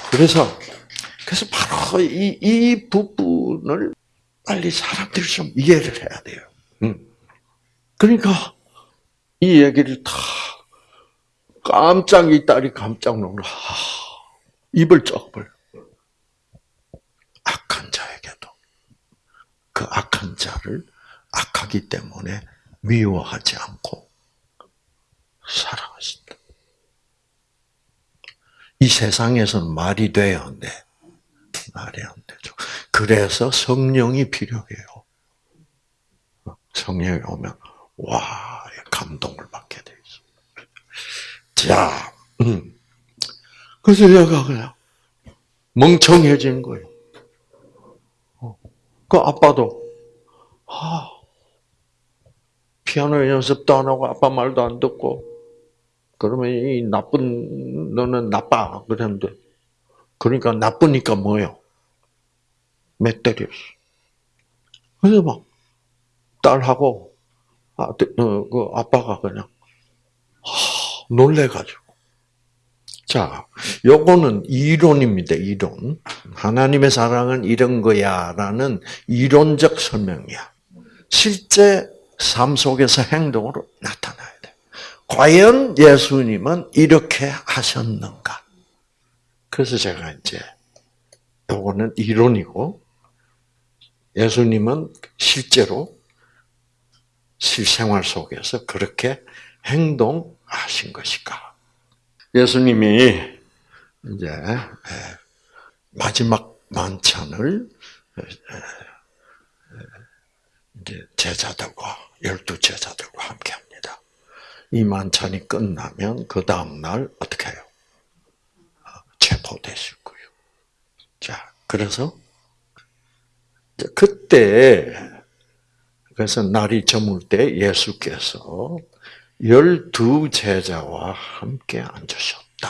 그래서 그래서 바로 이, 이 부분을 빨리 사람들이 좀 이해를 해야 돼요. 음. 그러니까 이 얘기를 다 깜짝 이 딸이 깜짝 놀라 입을 쩍 벌. 악한 자에게도 그 악한 자를 악하기 때문에 미워하지 않고 사랑하신다. 이 세상에서는 말이 돼요, 네. 말이 안 되죠. 그래서 성령이 필요해요. 성령이 오면 와 감동을 받게 돼 있어. 자, 음. 그래서 얘가 그냥 멍청해진 거예요. 어. 그 아빠도 아, 피아노 연습도 안 하고 아빠 말도 안 듣고 그러면 이 나쁜 너는 나빠 그랬는데 그러니까 나쁘니까 뭐요? 몇 때렸어. 그래서 막 딸하고 아, 그 아빠가 그냥 놀래가지고. 자, 요거는 이론입니다. 이론. 하나님의 사랑은 이런 거야라는 이론적 설명이야. 실제 삶 속에서 행동으로 나타나야 돼. 과연 예수님은 이렇게 하셨는가? 그래서 제가 이제 요거는 이론이고 예수님은 실제로 실생활 속에서 그렇게 행동하신 것일까? 예수님이 이제 마지막 만찬을 이제 제자들과 열두 제자들과 함께 합니다. 이 만찬이 끝나면 그 다음 날 어떻게 해요? 체포되실 거예요. 자, 그래서 그때 그래서 날이 저물 때 예수께서 열두 제자와 함께 앉으셨다.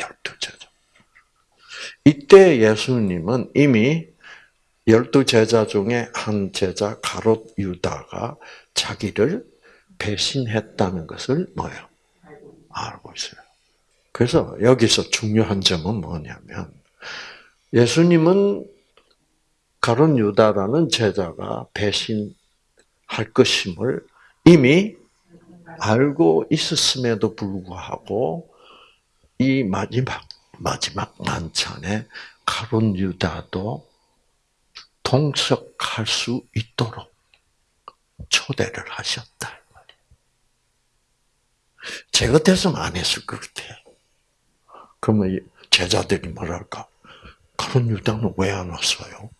열두 제자. 이때 예수님은 이미 열두 제자 중에 한 제자 가롯 유다가 자기를 배신했다는 것을 뭐요? 알고 있어요. 그래서 여기서 중요한 점은 뭐냐면 예수님은 가론 유다라는 제자가 배신할 것임을 이미 알고 있었음에도 불구하고 이 마지막 마지막 만찬에 가론 유다도 동석할 수 있도록 초대를 하셨다. 제 같았으면 안 했을 것 같아요. 그러면 제자들이 뭐랄까? 가론 유다는 왜 안 왔어요?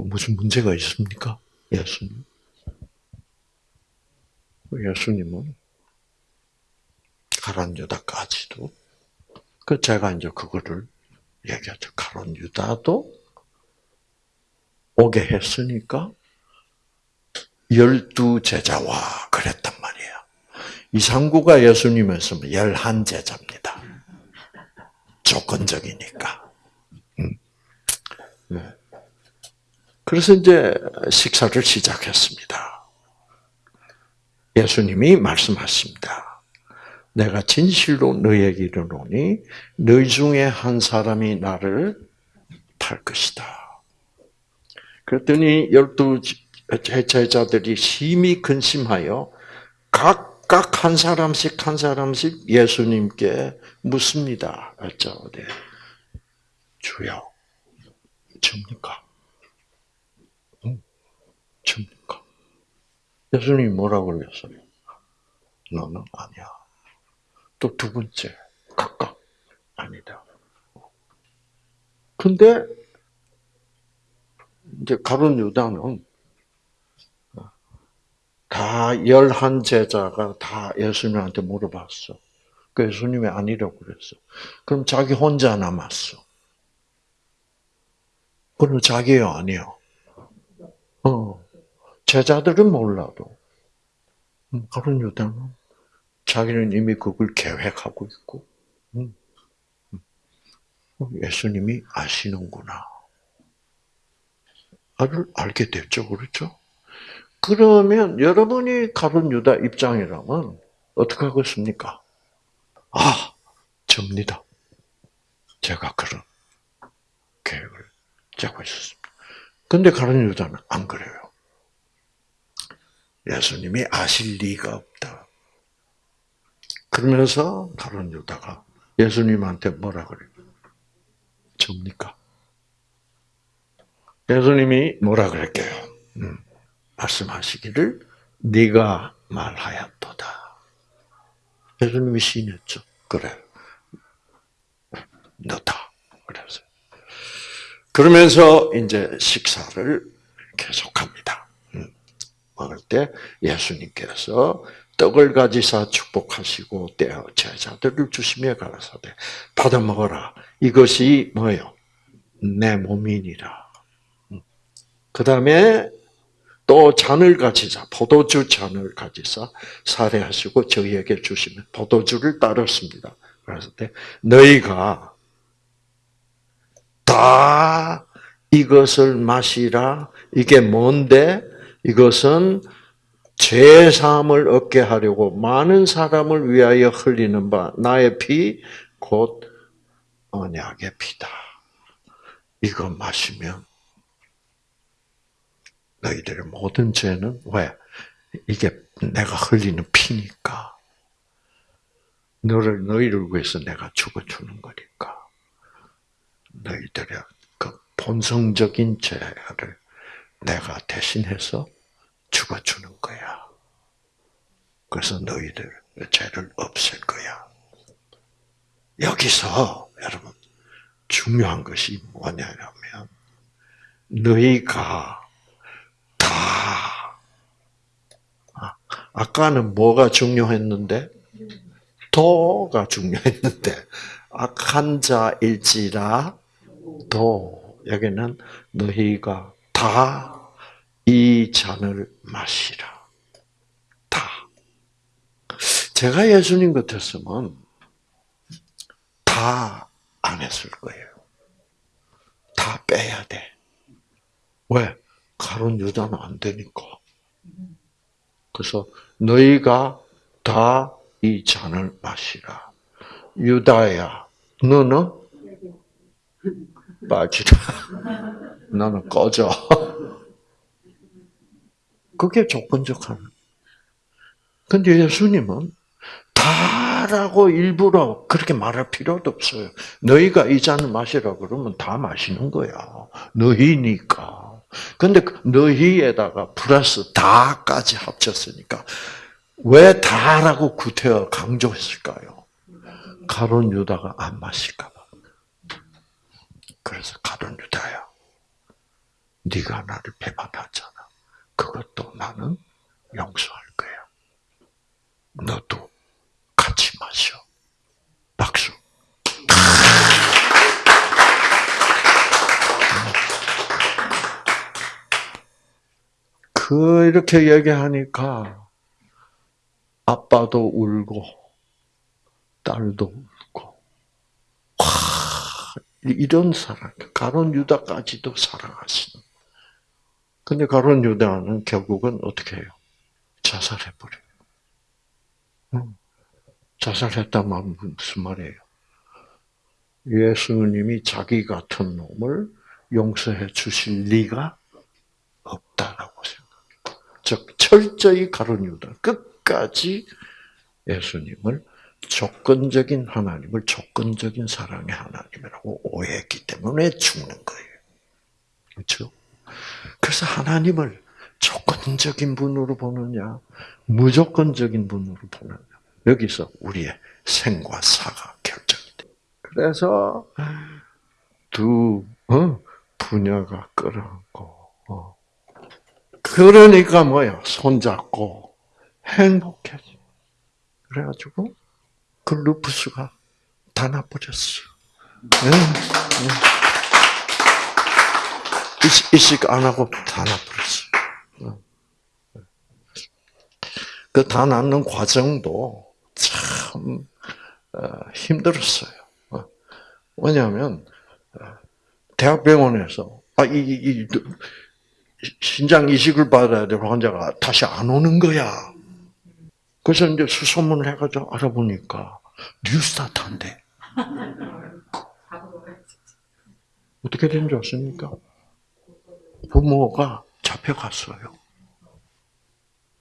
뭐 무슨 문제가 있습니까? 예수님. 예수님은 가론 유다까지도 그 제가 이제 그거를 얘기하죠. 가론 유다도 오게 했으니까 열두 제자와 그랬단 말이에요. 이상구가 예수님이었으면 열한 제자입니다. 조건적이니까. 음. 네. 그래서 이제 식사를 시작했습니다. 예수님이 말씀하십니다. 내가 진실로 너에게 이르노니 너희 중에 한 사람이 나를 탈 것이다. 그랬더니 열두 제자들이 심히 근심하여 각각 한 사람씩 한 사람씩 예수님께 묻습니다. 여쭤보되 주여, 접니까? 응? 접니까? 예수님이 뭐라고 그랬어요? 너는 아니야. 또 두 번째, 각각 아니다. 근데 이제 가론 유다는 다 열한 제자가 다 예수님한테 물어봤어. 그 예수님이 아니라고 그랬어. 그럼 자기 혼자 남았어. 그럼 자기요, 아니요? 어. 제자들은 몰라도. 그런 유다는 자기는 이미 그걸 계획하고 있고, 예수님이 아시는구나. 알, 알게 됐죠, 그렇죠? 그러면 여러분이 가론 유다 입장이라면 어떻게 하겠습니까? 아, 접니다. 제가 그런 계획을 짜고 있었습니다. 근데 가론 유다는 안 그래요. 예수님이 아실 리가 없다. 그러면서 가론 유다가 예수님한테 뭐라 그래요? 접니까? 예수님이 뭐라 그랬게요? 음. 말씀하시기를 네가 말하였도다. 예수님이 시인했죠. 그래. 너다. 그래서 그러면서 이제 식사를 계속합니다. 음. 먹을 때 예수님께서 떡을 가지사 축복하시고 떼어 제자들을 주시며 가라사대 받아 먹어라. 이것이 뭐요? 내 몸이니라. 음. 그 다음에 또 잔을 가지자 포도주 잔을 가지사 살해하시고 저희에게 주시면 포도주를 따랐습니다. 그래서 너희가 다 이것을 마시라. 이게 뭔데? 이것은 죄 사함을 얻게 하려고 많은 사람을 위하여 흘리는 바 나의 피 곧 언약의 피다. 이거 마시면 너희들의 모든 죄는 왜? 이게 내가 흘리는 피니까. 너를 너희를 위해서 내가 죽어 주는 거니까. 너희들의 그 본성적인 죄를 내가 대신해서 죽어주는 거야. 그래서 너희들 죄를 없앨 거야. 여기서 여러분 중요한 것이 뭐냐면 너희가 아, 아까는 뭐가 중요했는데? 도가 중요했는데, 악한 자일지라 도. 여기는 너희가 다 이 잔을 마시라. 다. 제가 예수님 같았으면 다 안 했을 거예요. 다 빼야 돼. 왜? 가론 유다는 안 되니까. 그래서 너희가 다 이 잔을 마시라. 유다야, 너는 빠지라. 너는 꺼져. 그게 조건적 하는. 근데 예수님은 다라고 일부러 그렇게 말할 필요도 없어요. 너희가 이 잔을 마시라 그러면 다 마시는 거야. 너희니까. 근데 그 너희에다가 플러스 다까지 합쳤으니까 왜 다라고 구태여 강조했을까요? 가론 유다가 안 마실까 봐. 그래서 가론 유다야, 네가 나를 배반하잖아. 그것도 나는 용서할 거야. 너도 같이 마셔. 박수. 그 이렇게 얘기하니까 아빠도 울고 딸도 울고 와 이런 사랑 가론 유다까지도 사랑하시는. 근데 가론 유다는 결국은 어떻게 해요? 자살해 버려요. 자살했다 면 무슨 말이에요? 예수님이 자기 같은 놈을 용서해 주실 리가 없다라고 생각해요. 즉 철저히 가론 유다 끝까지 예수님을 조건적인 하나님을 조건적인 사랑의 하나님이라고 오해했기 때문에 죽는 거예요. 그렇죠? 그래서 하나님을 조건적인 분으로 보느냐, 무조건적인 분으로 보느냐. 여기서 우리의 생과 사가 결정이 돼. 그래서 두 어, 부녀가 끌어안고 어. 그러니까 뭐야 손잡고 행복해지. 그래가지고 그 루프스가 다 나버렸어. 응, 응. 이식, 이식 안 하고 다 나버렸어. 그다 낳는 과정도 참 어, 힘들었어요. 어. 왜냐하면 어, 대학병원에서 아, 이, 이, 이 신장 이식을 받아야 될 환자가 다시 안 오는 거야. 그래서 이제 수소문을 해가지고 알아보니까 뉴스타트인데 어떻게 된 줄 아십니까? 부모가 잡혀갔어요.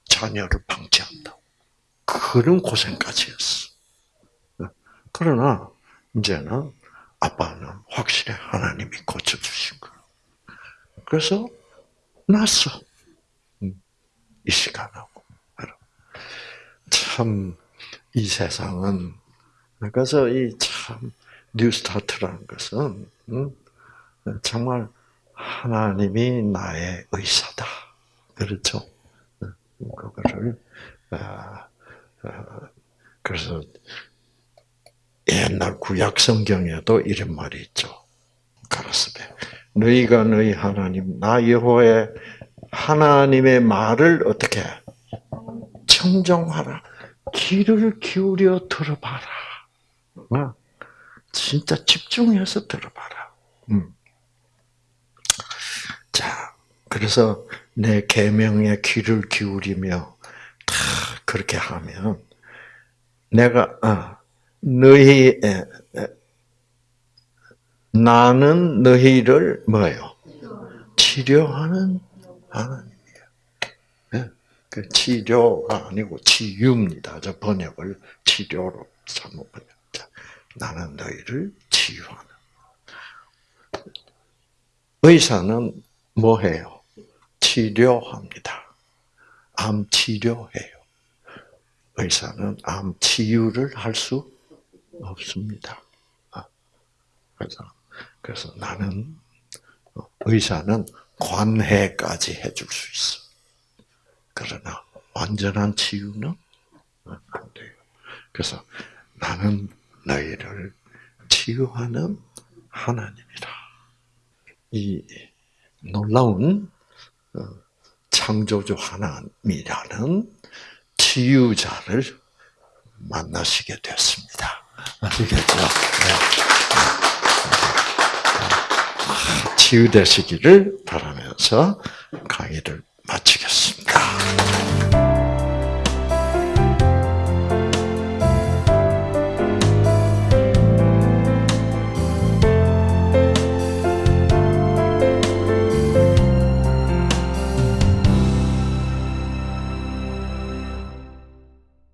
자녀를 방치한다고. 그런 고생까지 했어. 그러나, 이제는 아빠는 확실히 하나님이 고쳐주신 거예요. 그래서, 났어. 이 시간하고. 참, 이 세상은, 그래서 이 참, New Start라는 것은, 정말 하나님이 나의 의사다. 그렇죠? 그거를 아, 아, 그래서 옛날 구약 성경에도 이런 말이 있죠. 가라스베 너희가 너희 하나님 나 여호와의 하나님의 말을 어떻게 청정하라. 귀를 기울여 들어봐라. 어? 진짜 집중해서 들어봐라. 음. 자, 그래서 내 계명에 귀를 기울이며 다 그렇게 하면 내가 어, 너희 나는 너희를 뭐예요? 치료하는 하나님이에요. 네? 그 치료가 아니고 치유입니다. 저 번역을 치료로 잘못 번역자. 나는 너희를 치유하는. 의사는 뭐 해요? 치료합니다. 암 치료해요. 의사는 암 치유를 할 수 없습니다. 아, 그래서, 그래서 나는, 의사는 관해까지 해줄 수 있어. 그러나, 완전한 치유는 안 돼요. 그래서 나는 너희를 치유하는 하나님이다. 이 놀라운 어, 창조주 하나님이라는 치유자를 만나시게 됐습니다. 아시겠죠? 네. 아, 치유되시기를 바라면서 강의를 마치겠습니다.